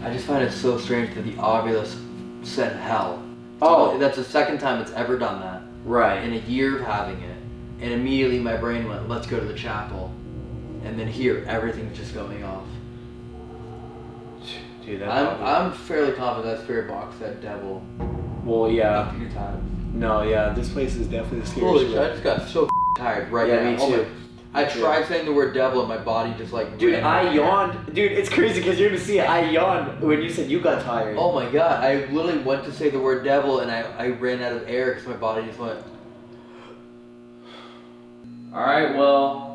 I just find it so strange that the Ovilus said hell. Oh. that's the second time it's ever done that Right. in a year of having it. And immediately my brain went, let's go to the chapel. And then here, everything's just going off. Dude, that I'm, probably- I'm fairly confident that spirit box said devil well, yeah. a few times. No, yeah. This place is definitely scary. Holy shit, I just got so tired right Yeah, now. me Oh my- too. I tried saying the word devil and my body just like Dude, ran I out. yawned. Dude, it's crazy because you're gonna see it. I yawned when you said you got tired. Oh my god, I literally went to say the word devil and I, I ran out of air because my body just went. All right, well,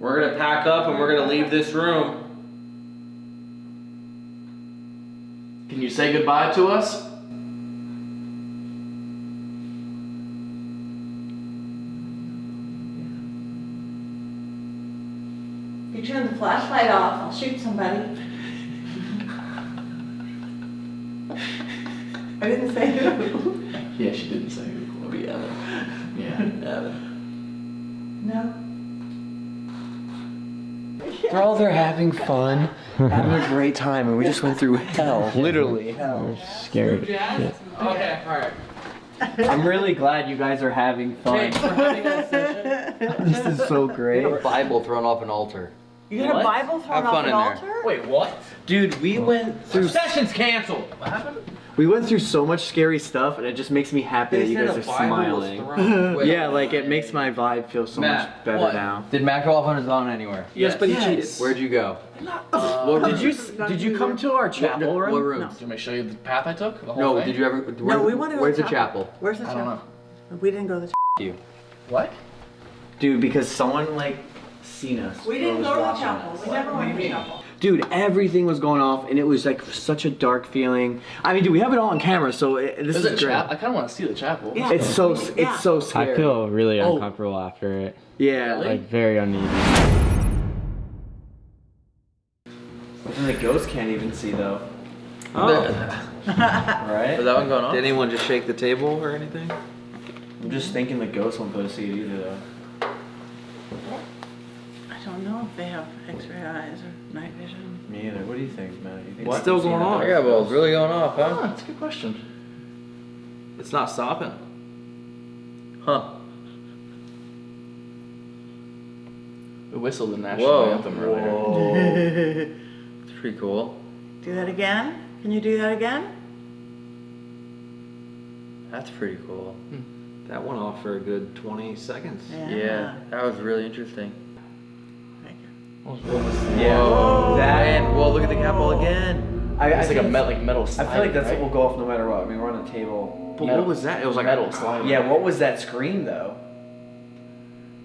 we're gonna pack up and we're gonna leave this room. Can you say goodbye to us? If you turn the flashlight off, I'll shoot somebody. I didn't say who. Yeah, she didn't say who. It'll be Evan. Yeah, Evan. No. We're all there having fun, having a great time, and we just went through hell. Literally. Hell. Scared. Okay, alright. I'm really glad you guys are having fun. this is so great. A Bible thrown off an altar. You got a Bible thrown off an altar? Wait, what? Dude, we went through Session's canceled. What happened? We went through so much scary stuff, and it just makes me happy that you guys are smiling. Wait, Yeah, like it makes my vibe feel so Matt, much better what? now. Did Matt go off on his own anywhere? Yes, but he cheated. Where'd you go? Well, um, did you did you come to our chapel What room? room? Do you want me to show you the path I took? The whole No, thing? did you ever? Where, No, we want to go Where's to the chapel? Where's the chapel? I don't chapel? know. We didn't go to the You. What? Dude, because someone like seen us. We didn't go to the chapel. We never went to the chapel. Dude, everything was going off, and it was like such a dark feeling. I mean, dude, we have it all on camera, so it, this There's is a great. chapel. I kind of want to see the chapel. Yeah. It's so Yeah. it's so scary. I feel really Oh. uncomfortable after it. yeah. Like very uneasy. And the ghost can't even see though. Oh. Right? Is that one going on? Did anyone just shake the table or anything? I'm just thinking the ghost won't be able to see it either though. I don't know if they have X-ray eyes or night vision. Me either. What do you think, Matt? You think It's still can see going that? on. Fireball's really going off, Oh, huh? Ah, that's a good question. It's not stopping. Huh. We whistled the national Whoa. anthem earlier. Whoa. It's pretty cool. Do that again? Can you do that again? That's pretty cool. Hmm. That went off for a good 20 seconds. yeah, Yeah, that was really interesting. Thank you. What was- what was- Yeah. Whoa, That- man. Well, look at the capel again. I, I It's like a think- metal, like metal I feel like that's right? what will go off no matter what. I mean, we're on a table. But Metal. what was that? It was like metal sliding. Yeah, what was that scream though?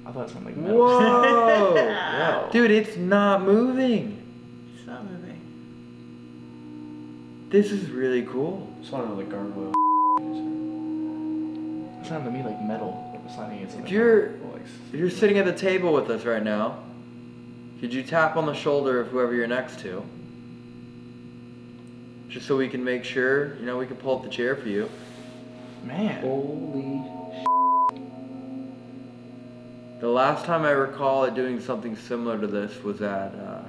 I thought it sounded like metal. Whoa. Wow. Dude, it's not moving. It's not moving. This is really cool. Just want to know the gargoyle. It sounded to me like metal sliding against If something. you're Like, if you're sitting at the table with us right now, could you tap on the shoulder of whoever you're next to? Just so we can make sure, you know, we can pull up the chair for you. man. Holy. sh. The last time I recall it doing something similar to this was at uh,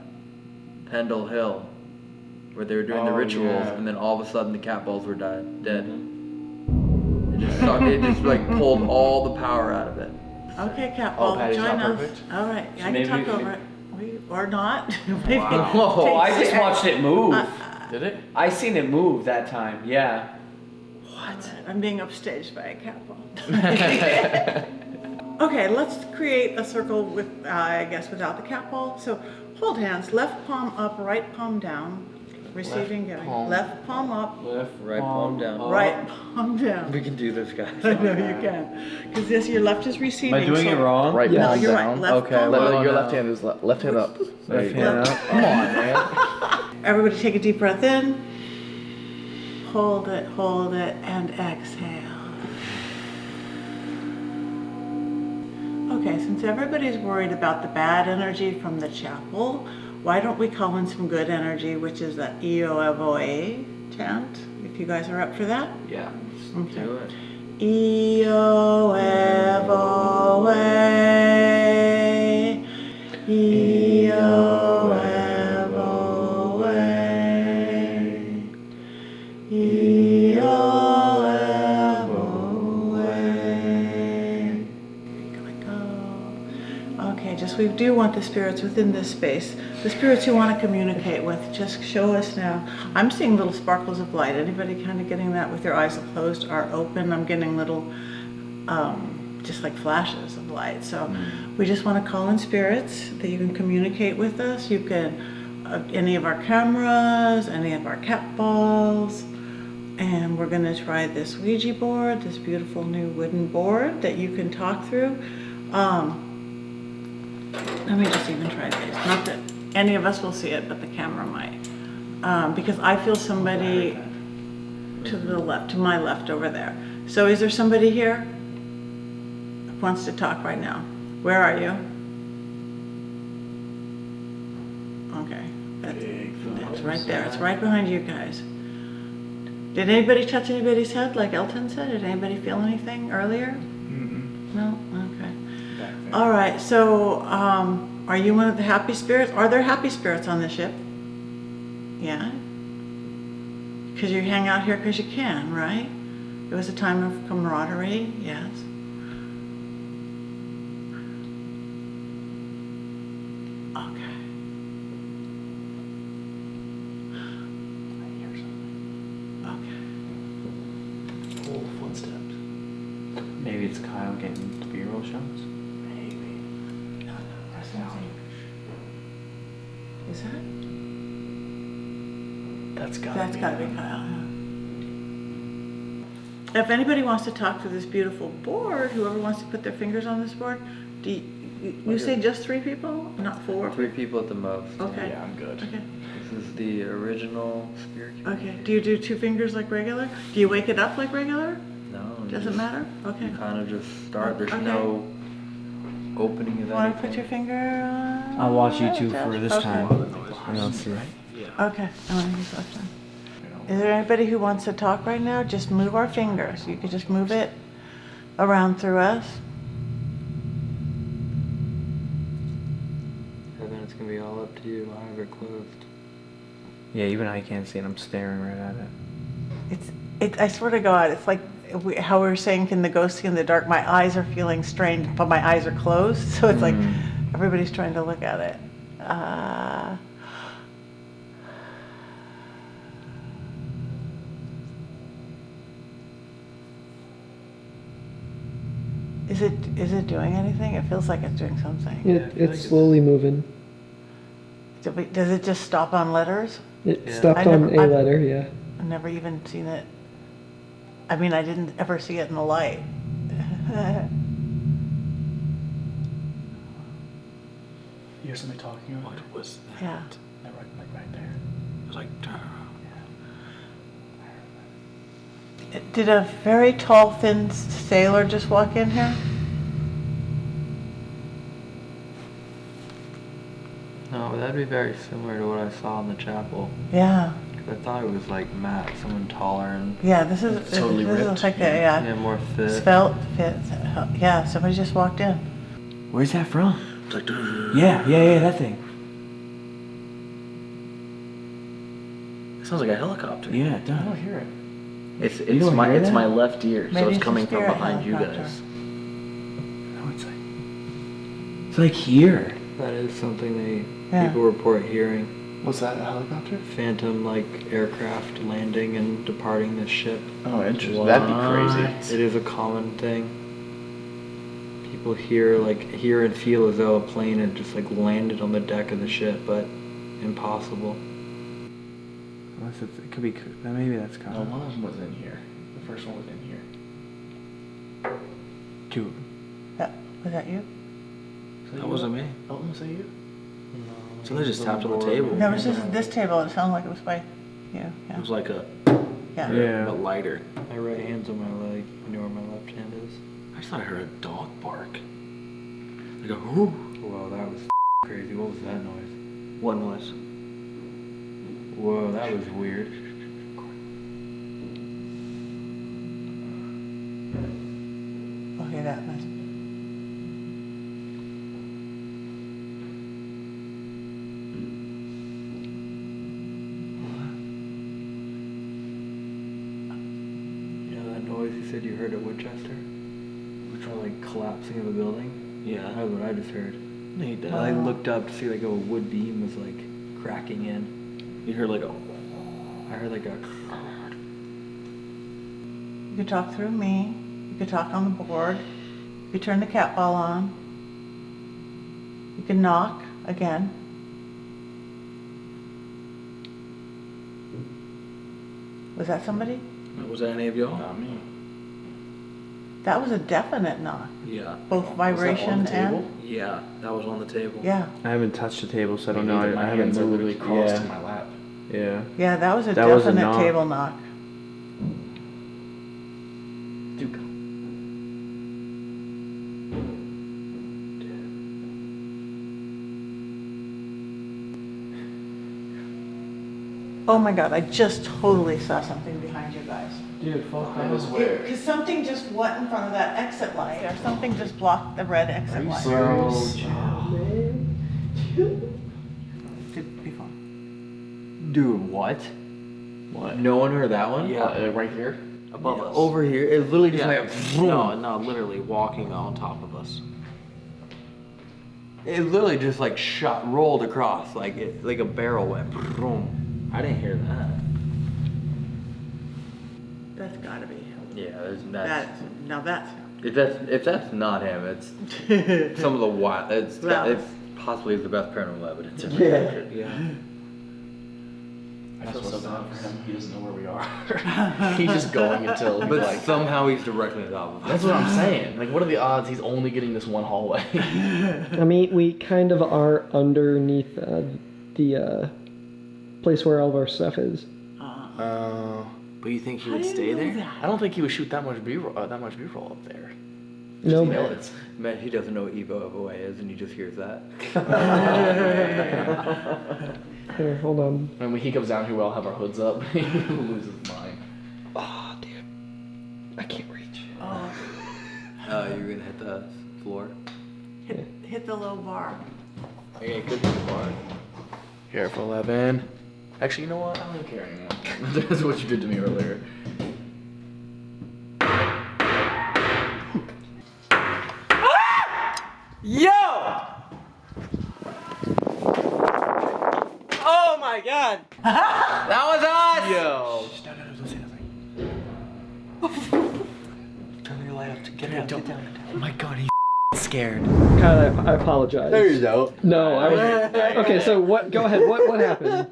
Pendle Hill, where they were doing the Oh, rituals, yeah. and then all of a sudden the cat balls were died, dead. It just sucked, it just like pulled all the power out of it. Okay, Cat Oh, Ball, Patty's join not us. perfect? All right, So I can maybe talk we- over it. We, or not. Maybe Oh, take- I just watched it move. Uh, Did it? I seen it move that time. Yeah. What? I'm being upstaged by a cat ball. okay, let's create a circle with, uh, I guess, without the cat ball. So hold hands, left palm up, right palm down, receiving, giving. palm. Left palm up, Left Right palm down. right palm down. We can do this, guys. I know you can, because this your left is receiving. Am I doing so- it wrong? Right No, palm you're right. down. Left Okay, palm well, up. Your left hand is le- left hand up. There Left go. hand up. Come on, man. Everybody take a deep breath in. Hold it, hold it, and exhale. Okay, since everybody's worried about the bad energy from the chapel, why don't we call in some good energy, which is the EOFOA chant, if you guys are up for that? Yeah, let's Okay. do it. E-O-F-O-A E-O-F-O-A E-O-F-O-A Okay, just we do want the spirits within this space. The spirits you want to communicate with, just show us now. I'm seeing little sparkles of light. Anybody kind of getting that with their eyes closed or open? I'm getting little, um, just like flashes of light. So we just want to call in spirits that you can communicate with us. You can, uh, any of our cameras, any of our cat balls. And we're gonna try this Ouija board, this beautiful new wooden board that you can talk through. Um, let me just even try this. Not that any of us will see it, but the camera might. Um, because I feel somebody to the left, to my left over there. So is there somebody here who wants to talk right now? Where are you? Okay. That's, it's right there. It's right behind you guys. Did anybody touch anybody's head like Elton said? Did anybody feel anything earlier? No? Okay. All right, so um, are you one of the happy spirits? Are there happy spirits on the ship? Yeah? Because you hang out here because you can, right? It was a time of camaraderie, yes. Okay. Okay. Cool footsteps. Maybe it's Kyle getting B-roll shots. Maybe. That's something. Is that? That's gotta That's be gotta be him. Kyle. yeah. If anybody wants to talk to this beautiful board, whoever wants to put their fingers on this board, do you, you- you say just three people, not four? Three people at the most. Okay. Yeah, I'm good. Okay. This is the original spirit. Okay. Do you do two fingers like regular? Do you wake it up like regular? No. you Doesn't just- matter? Okay. You kind of just start. There's Okay. no opening of Want to anything. put your finger on? I'll watch you two Jeff? for this Okay. time. And I'll see. Okay. I want to use left hand. Is there anybody who wants to talk right now? Just move our fingers. You could just move it around through us. And then it's gonna be all up to you. I have it closed. Yeah, even I can't see it. I'm staring right at it. It's, it, I swear to God, it's like we, how we were saying, can the ghost see in the dark? My eyes are feeling strained, but my eyes are closed. So it's like everybody's trying to look at it. Uh, is it is it doing anything? It feels like it's doing something. It, it's slowly moving. Do we- Does it just stop on letters? It Yeah. stopped I on never- a I've- letter, yeah. I've never even seen it. I mean, I didn't ever see it in the light. You hear somebody talking? What was that? Yeah. Like right, like right there. It was like. Did a very tall, thin sailor just walk in here? No, that'd be very similar to what I saw in the chapel. Yeah. I thought it was like Matt, someone taller and Yeah, this is totally this ripped. is like a, yeah. Yeah, more fit. Svelte, fit. Yeah, somebody just walked in. Where's that from? It's like. Yeah, yeah, yeah, that thing. It sounds like a helicopter. Yeah, it I don't hear it. It's You it's don't my hear it's that? my left ear, so it's it's coming from behind you helicopter. guys. No, it's like. It's like here. That is something they Yeah. people report hearing. What's that? A helicopter? Phantom like aircraft landing and departing the ship. Oh, interesting. That'd be crazy. It is a common thing. People hear like hear and feel as though a plane had just like landed on the deck of the ship, but impossible. Unless it's, it could be. Maybe that's No, common. one of them was in here. The first one was in here. Two. That, was that you? That wasn't me. Elton, was that you? No. Somebody just tapped on the table. No, it was just this table. It sounded like it was by you. It was like a, Yeah. Yeah. a lighter. My right hand's on my leg. You know where my left hand is? I just thought I heard a dog bark. Like a whoo. Whoa, that was crazy. What was that noise? What noise? Whoa, that was weird. Okay, that must. You know that noise you said you heard at Winchester? Which one, like collapsing of a building? Yeah. That's what I just heard. No, you did. I looked up to see like a wood beam was like cracking in. You heard like a. I heard like a. You could talk through me. You could talk on the board. You could turn the cat ball on. You could knock again. Was that somebody? Was that any of y'all? Not me. That was a definite knock. Yeah. Both vibration the table? and Yeah, that was on the table. yeah, I haven't touched the table, so I don't Me know. I, My I haven't hands are moved. literally crossed yeah. to my lap. Yeah. yeah, that was a That was a definite knock. table knock. Oh my god, I just totally saw something behind you guys. Dude, fuck that was weird. Because something just went in front of that exit light, or something just blocked the red exit light. Bro, Could be fun. Dude, what? What? No one heard that one? Yeah. Uh, right here? Above us. Over here, it literally just Yeah. like vroom. No, no, literally walking on top of us. It literally just like shot rolled across like it like a barrel went. Vroom. I didn't hear that. That's gotta be him. Yeah, there's That's, that's now that's if that's if that's not him, it's some of the wild. It's Wow. it's possibly the best paranormal evidence ever Yeah. captured. Yeah. I feel so bad for him. He doesn't know where we are. he's just going until But like. somehow he's directly on top of us. That's what I'm saying. Like, what are the odds he's only getting this one hallway? I mean, we kind of are underneath uh, the uh, place where all of our stuff is. Oh, but you think he would stay there? that? I don't think he would shoot that much B-roll. Uh, that much B-roll up there. No, You know it's. Man, he doesn't know what Evo of is, and he just hears that. here, hold on. And when he comes down here, we all have our hoods up. he loses his mind. Oh, dude, I can't reach. Oh, Oh, you're gonna hit the floor. hit, hit the low bar. Okay, could be the bar. Careful, Evan. Actually, you know what? I don't care anymore. That's what you did to me earlier. Yo! Oh my god! that was us! Yo. Turn your light up to get down. Get down. Oh my god, he's scared. God, I, I apologize. There you go. No, I was. Okay, so what? Go ahead. What what happened?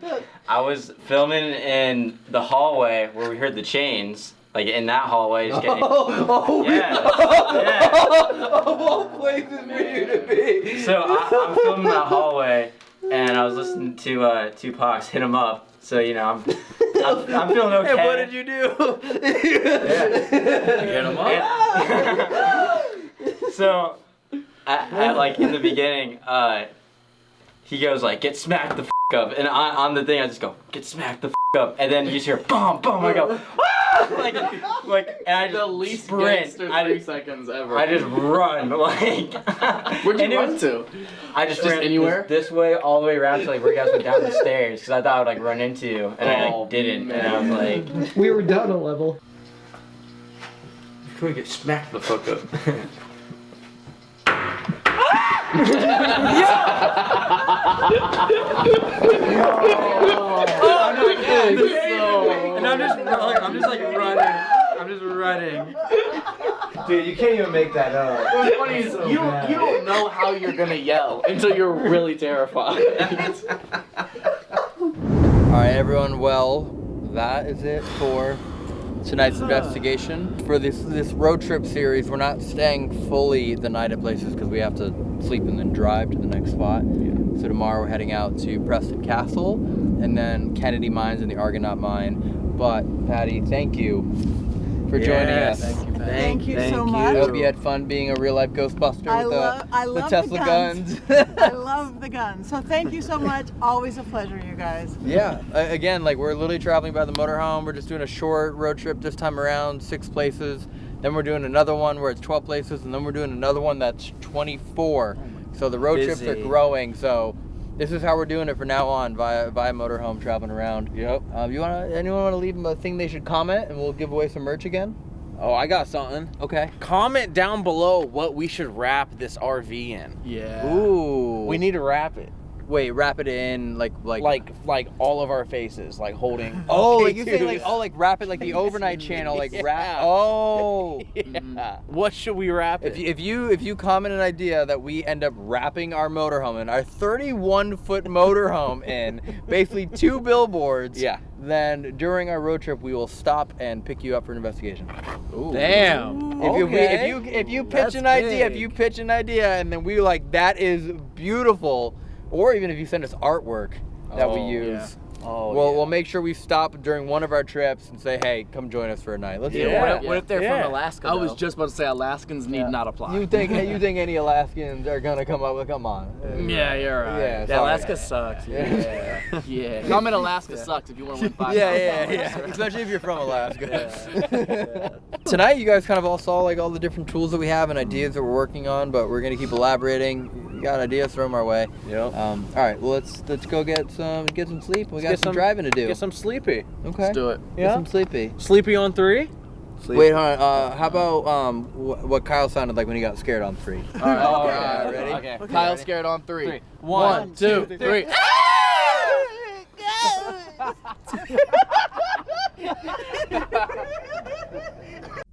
I was filming in the hallway where we heard the chains, like in that hallway. Just getting, oh, yeah, yeah. of all places for you to be. So I, I'm filming that hallway, and I was listening to uh, Tupac's "Hit 'Em Up." So you know, I'm I'm, I'm feeling okay. And what did you do? Get him up. so, at, at, like in the beginning, uh, he goes like, "Get smacked the f up," and on, on the thing, I just go, "Get smacked the f up," and then you just hear boom, boom. I go, "Ah!" like, like, and I just The least sprint. gangster I three just, seconds ever. I just run like. Where'd you and run was- to? I just, Just ran anywhere? This, this way all the way around to like where you guys went down the stairs because I thought I would like run into you and I Oh, like didn't and I was like, We were down a level. "Can we get smacked the fuck up?" oh my god! So- And I'm just, like, I'm just like running. I'm just running. Dude, you can't even make that up. What's funny is you don't, you don't know how you're gonna yell until you're really terrified. All right, everyone. Well, that is it for tonight's investigation. For this this road trip series, we're not staying fully the night at places because we have to sleep and then drive to the next spot. So tomorrow we're heading out to Preston Castle and then Kennedy Mines and the Argonaut Mine. But Patty, thank you for joining us. thank you, Patty. Thank you so much. I hope you had fun being a real life Ghostbuster I with the, love, I the love Tesla the guns. guns. I love the guns. So thank you so much. Always a pleasure, you guys. Yeah, a- again, like we're literally traveling by the motorhome. We're just doing a short road trip this time around, six places. Then we're doing another one where it's 12 places, and then we're doing another one that's 24. So the road trips are growing. So this is how we're doing it from now on via via motorhome traveling around. Yep. Um, you wanna anyone want to leave them a thing they should comment, and we'll give away some merch again. Oh, I got something. Okay. Comment down below what we should wrap this RV in. yeah. Ooh. We need to wrap it. Wait, wrap it in like like Like like all of our faces, like holding. Oh, Okay, like you say like dude. oh like wrap it like the overnight channel like wrap. Oh. Yeah. Mm. What should we wrap it? If you, if you if you comment an idea that we end up wrapping our motorhome in our 31 foot motorhome in basically two billboards, Yeah. then during our road trip we will stop and pick you up for an investigation. Damn. If, you, Okay. if you if you pitch That's an idea, if you pitch an idea and then we like that is beautiful, or even if you send us artwork that we Oh, use. Oh, We'll, yeah. we'll make sure we stop during one of our trips and say, hey, come join us for a night. Let's do Yeah. What if- what if they're from Alaska, I was just about to say Alaskans need not apply. You think you think any Alaskans are gonna come up with? Come on. Yeah, you're right. Yeah, Yeah, sorry. Alaska sucks. Yeah. Yeah. Comment Alaska sucks if you want to win five. Yeah, yeah, yeah. Especially if you're from Alaska. Tonight, you guys kind of all saw like all the different tools that we have and ideas that we're working on, but we're gonna keep elaborating. You got ideas, throw them our way. Yep. Um, all right, well let's let's go get some get some sleep. We got some, some- driving to do. Get some sleepy. okay. Let's do it. Get Yeah. some sleepy. Sleepy on three. Wait, hold on. Uh, how about um, wh- what Kyle sounded like when he got scared on three? All right. All okay. ready? Okay. Kyle scared on three. Three. One, One, two, two, three.